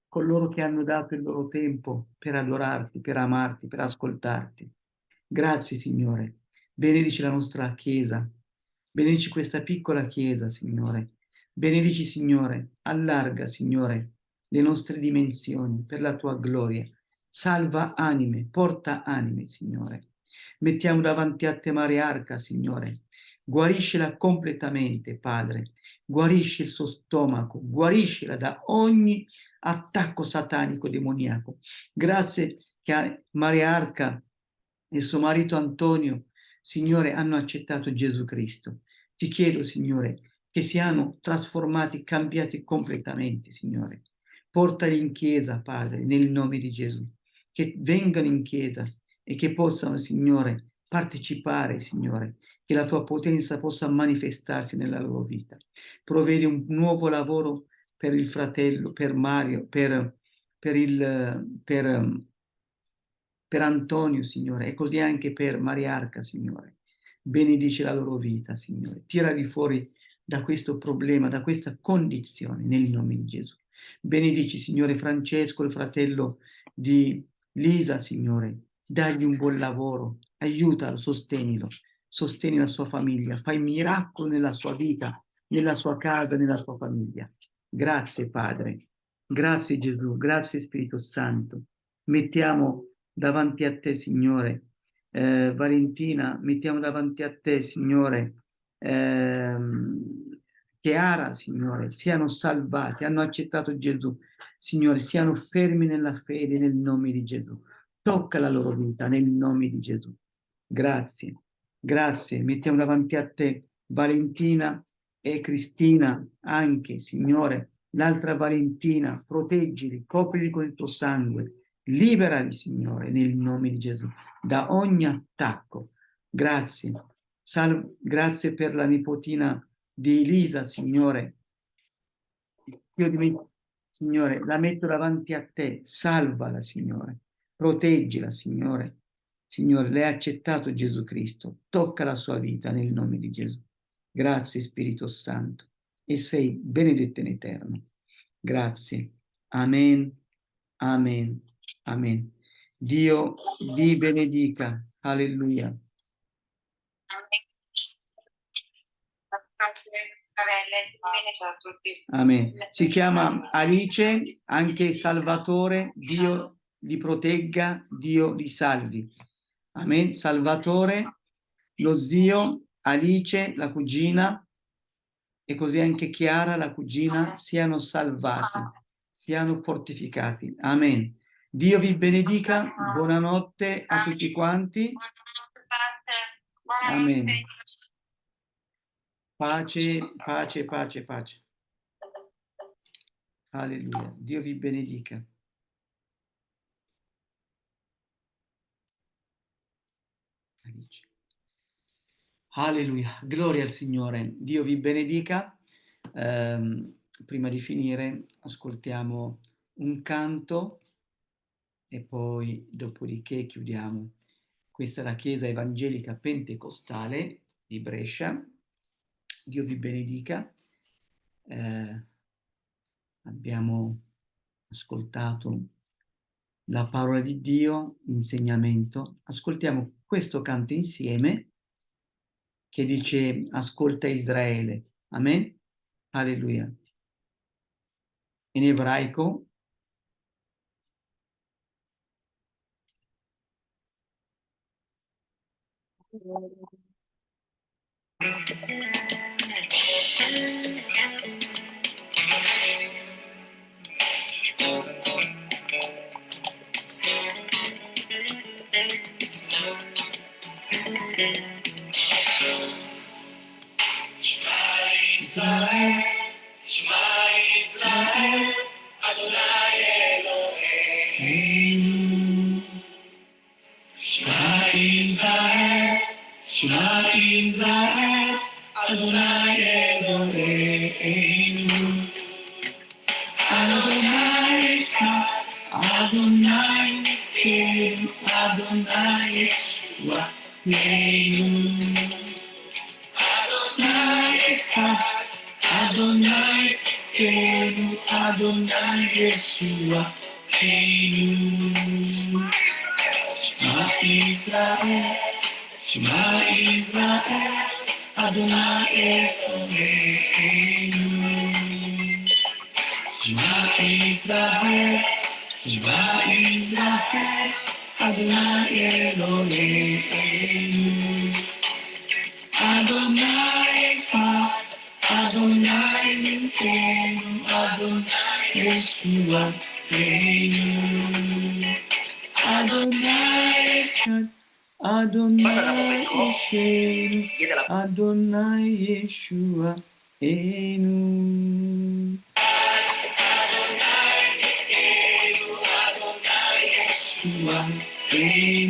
coloro che hanno dato il loro tempo per adorarti, per amarti, per ascoltarti. Grazie, Signore. Benedici la nostra Chiesa. Benedici questa piccola Chiesa, Signore. Benedici, Signore. Allarga, Signore, le nostre dimensioni per la tua gloria. Salva anime, porta anime, Signore. Mettiamo davanti a te Mariarca, Signore. Guariscila completamente, Padre. Guarisci il suo stomaco, guariscila da ogni attacco satanico demoniaco. Grazie che Mariarca e suo marito Antonio, Signore, hanno accettato Gesù Cristo. Ti chiedo, Signore, che siano trasformati, cambiati completamente, Signore. Portali in chiesa, Padre, nel nome di Gesù. Che vengano in chiesa e che possano, Signore, partecipare, Signore, che la tua potenza possa manifestarsi nella loro vita. Provvedi un nuovo lavoro per il fratello, per Mario, per, per, il, per, per Antonio, Signore, e così anche per Mariarca, Signore. Benedice la loro vita, Signore. Tirali fuori da questo problema, da questa condizione, nel nome di Gesù. Benedici, Signore Francesco, il fratello di Lisa, Signore. Dagli un buon lavoro, aiutalo, sostenilo, sostieni la sua famiglia, fai miracolo nella sua vita, nella sua casa, nella sua famiglia. Grazie, Padre. Grazie, Gesù. Grazie, Spirito Santo. Mettiamo davanti a te, Signore, eh, Valentina, mettiamo davanti a te, Signore, ehm, Chiara, Signore, siano salvati, hanno accettato Gesù, Signore, siano fermi nella fede nel nome di Gesù. Tocca la loro vita nel nome di Gesù. Grazie, grazie. Mettiamo davanti a te Valentina e Cristina anche, Signore, l'altra Valentina, proteggili, coprili con il tuo sangue, liberali, Signore, nel nome di Gesù, da ogni attacco. Grazie. Sal grazie per la nipotina di Elisa, Signore. Io dimentico, Signore, la metto davanti a te, salvala, Signore, proteggila, Signore. Signore, lei ha accettato Gesù Cristo, tocca la sua vita nel nome di Gesù. Grazie, Spirito Santo, e sei benedetto in eterno. Grazie. Amen, amen, amen. Dio vi benedica. Alleluia. Sorelle, bene, ciao a tutti. Amen. Si chiama Alice, anche Salvatore, Dio li protegga, Dio li salvi. Amen. Salvatore, lo zio, Alice, la cugina, e così anche Chiara, la cugina, siano salvati, siano fortificati. Amen. Dio vi benedica, buonanotte a tutti quanti. Amen. Pace, pace, pace, pace. Alleluia. Dio vi benedica. Alleluia. Gloria al Signore. Dio vi benedica. Ehm, prima di finire ascoltiamo un canto e poi dopodiché chiudiamo. Questa è la Chiesa Evangelica Pentecostale di Brescia. Dio vi benedica. Eh, abbiamo ascoltato la parola di Dio, l'insegnamento. Ascoltiamo questo canto insieme che dice ascolta Israele. Amen. Alleluia. In ebraico Thank you. Yeshua, Adonai Yeshua Enu. Adonai Zidkenu, Adonai Yeshua Enu.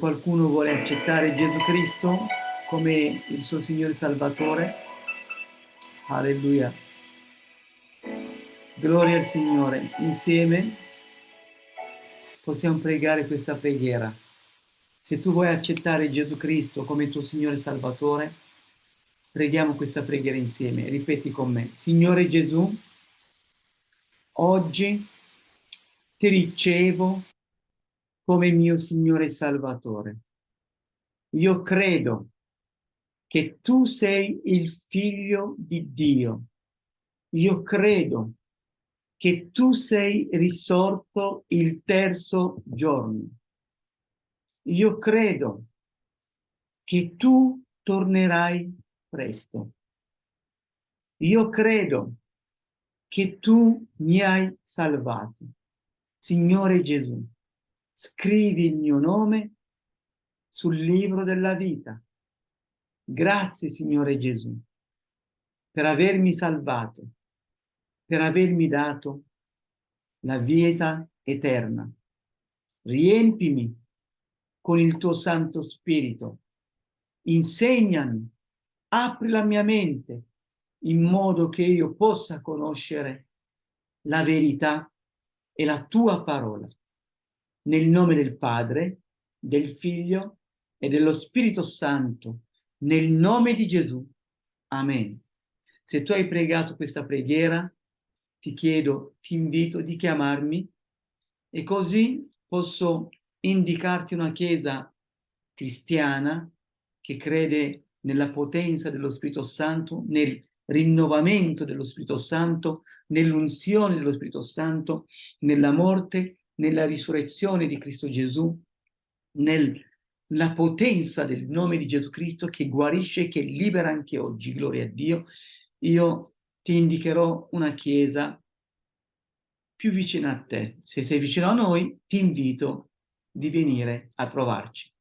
Qualcuno vuole accettare Gesù Cristo come il suo Signore Salvatore, alleluia. Gloria al Signore. Insieme possiamo pregare questa preghiera. Se tu vuoi accettare Gesù Cristo come tuo Signore Salvatore, preghiamo questa preghiera insieme. Ripeti con me. Signore Gesù, oggi ti ricevo come mio Signore Salvatore. Io credo che tu sei il figlio di Dio. Io credo che tu sei risorto il terzo giorno. Io credo che tu tornerai presto. Io credo che tu mi hai salvato. Signore Gesù, scrivi il mio nome sul libro della vita. Grazie, Signore Gesù, per avermi salvato, per avermi dato la vita eterna. Riempimi con il tuo Santo Spirito. Insegnami, apri la mia mente in modo che io possa conoscere la verità e la tua parola. Nel nome del Padre, del Figlio e dello Spirito Santo, nel nome di Gesù. Amen. Se tu hai pregato questa preghiera, ti chiedo, ti invito di chiamarmi e così posso indicarti una chiesa cristiana che crede nella potenza dello Spirito Santo, nel rinnovamento dello Spirito Santo, nell'unzione dello Spirito Santo, nella morte, nella risurrezione di Cristo Gesù, nella potenza del nome di Gesù Cristo che guarisce e che libera anche oggi, gloria a Dio, io ti indicherò una chiesa più vicina a te. Se sei vicino a noi, ti invito di venire a trovarci.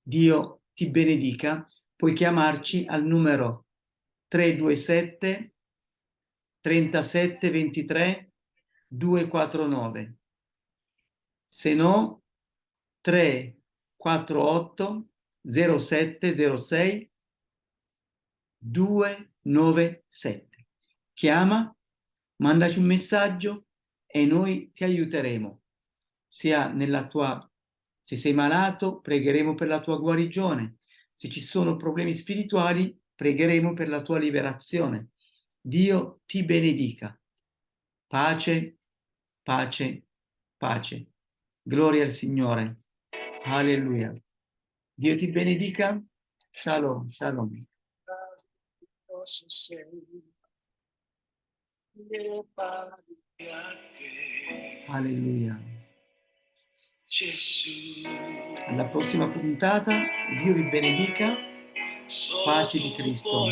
Dio ti benedica, puoi chiamarci al numero 327 37 23 249. Se no, 348 0706 297. Chiama, mandaci un messaggio e noi ti aiuteremo. Sia nella tua, se sei malato, pregheremo per la tua guarigione. Se ci sono problemi spirituali, pregheremo per la tua liberazione. Dio ti benedica. Pace, pace, pace. Gloria al Signore. Alleluia. Dio ti benedica. Shalom, shalom. Alleluia. Gesù. Alla prossima puntata, Dio vi benedica. Pace di Cristo.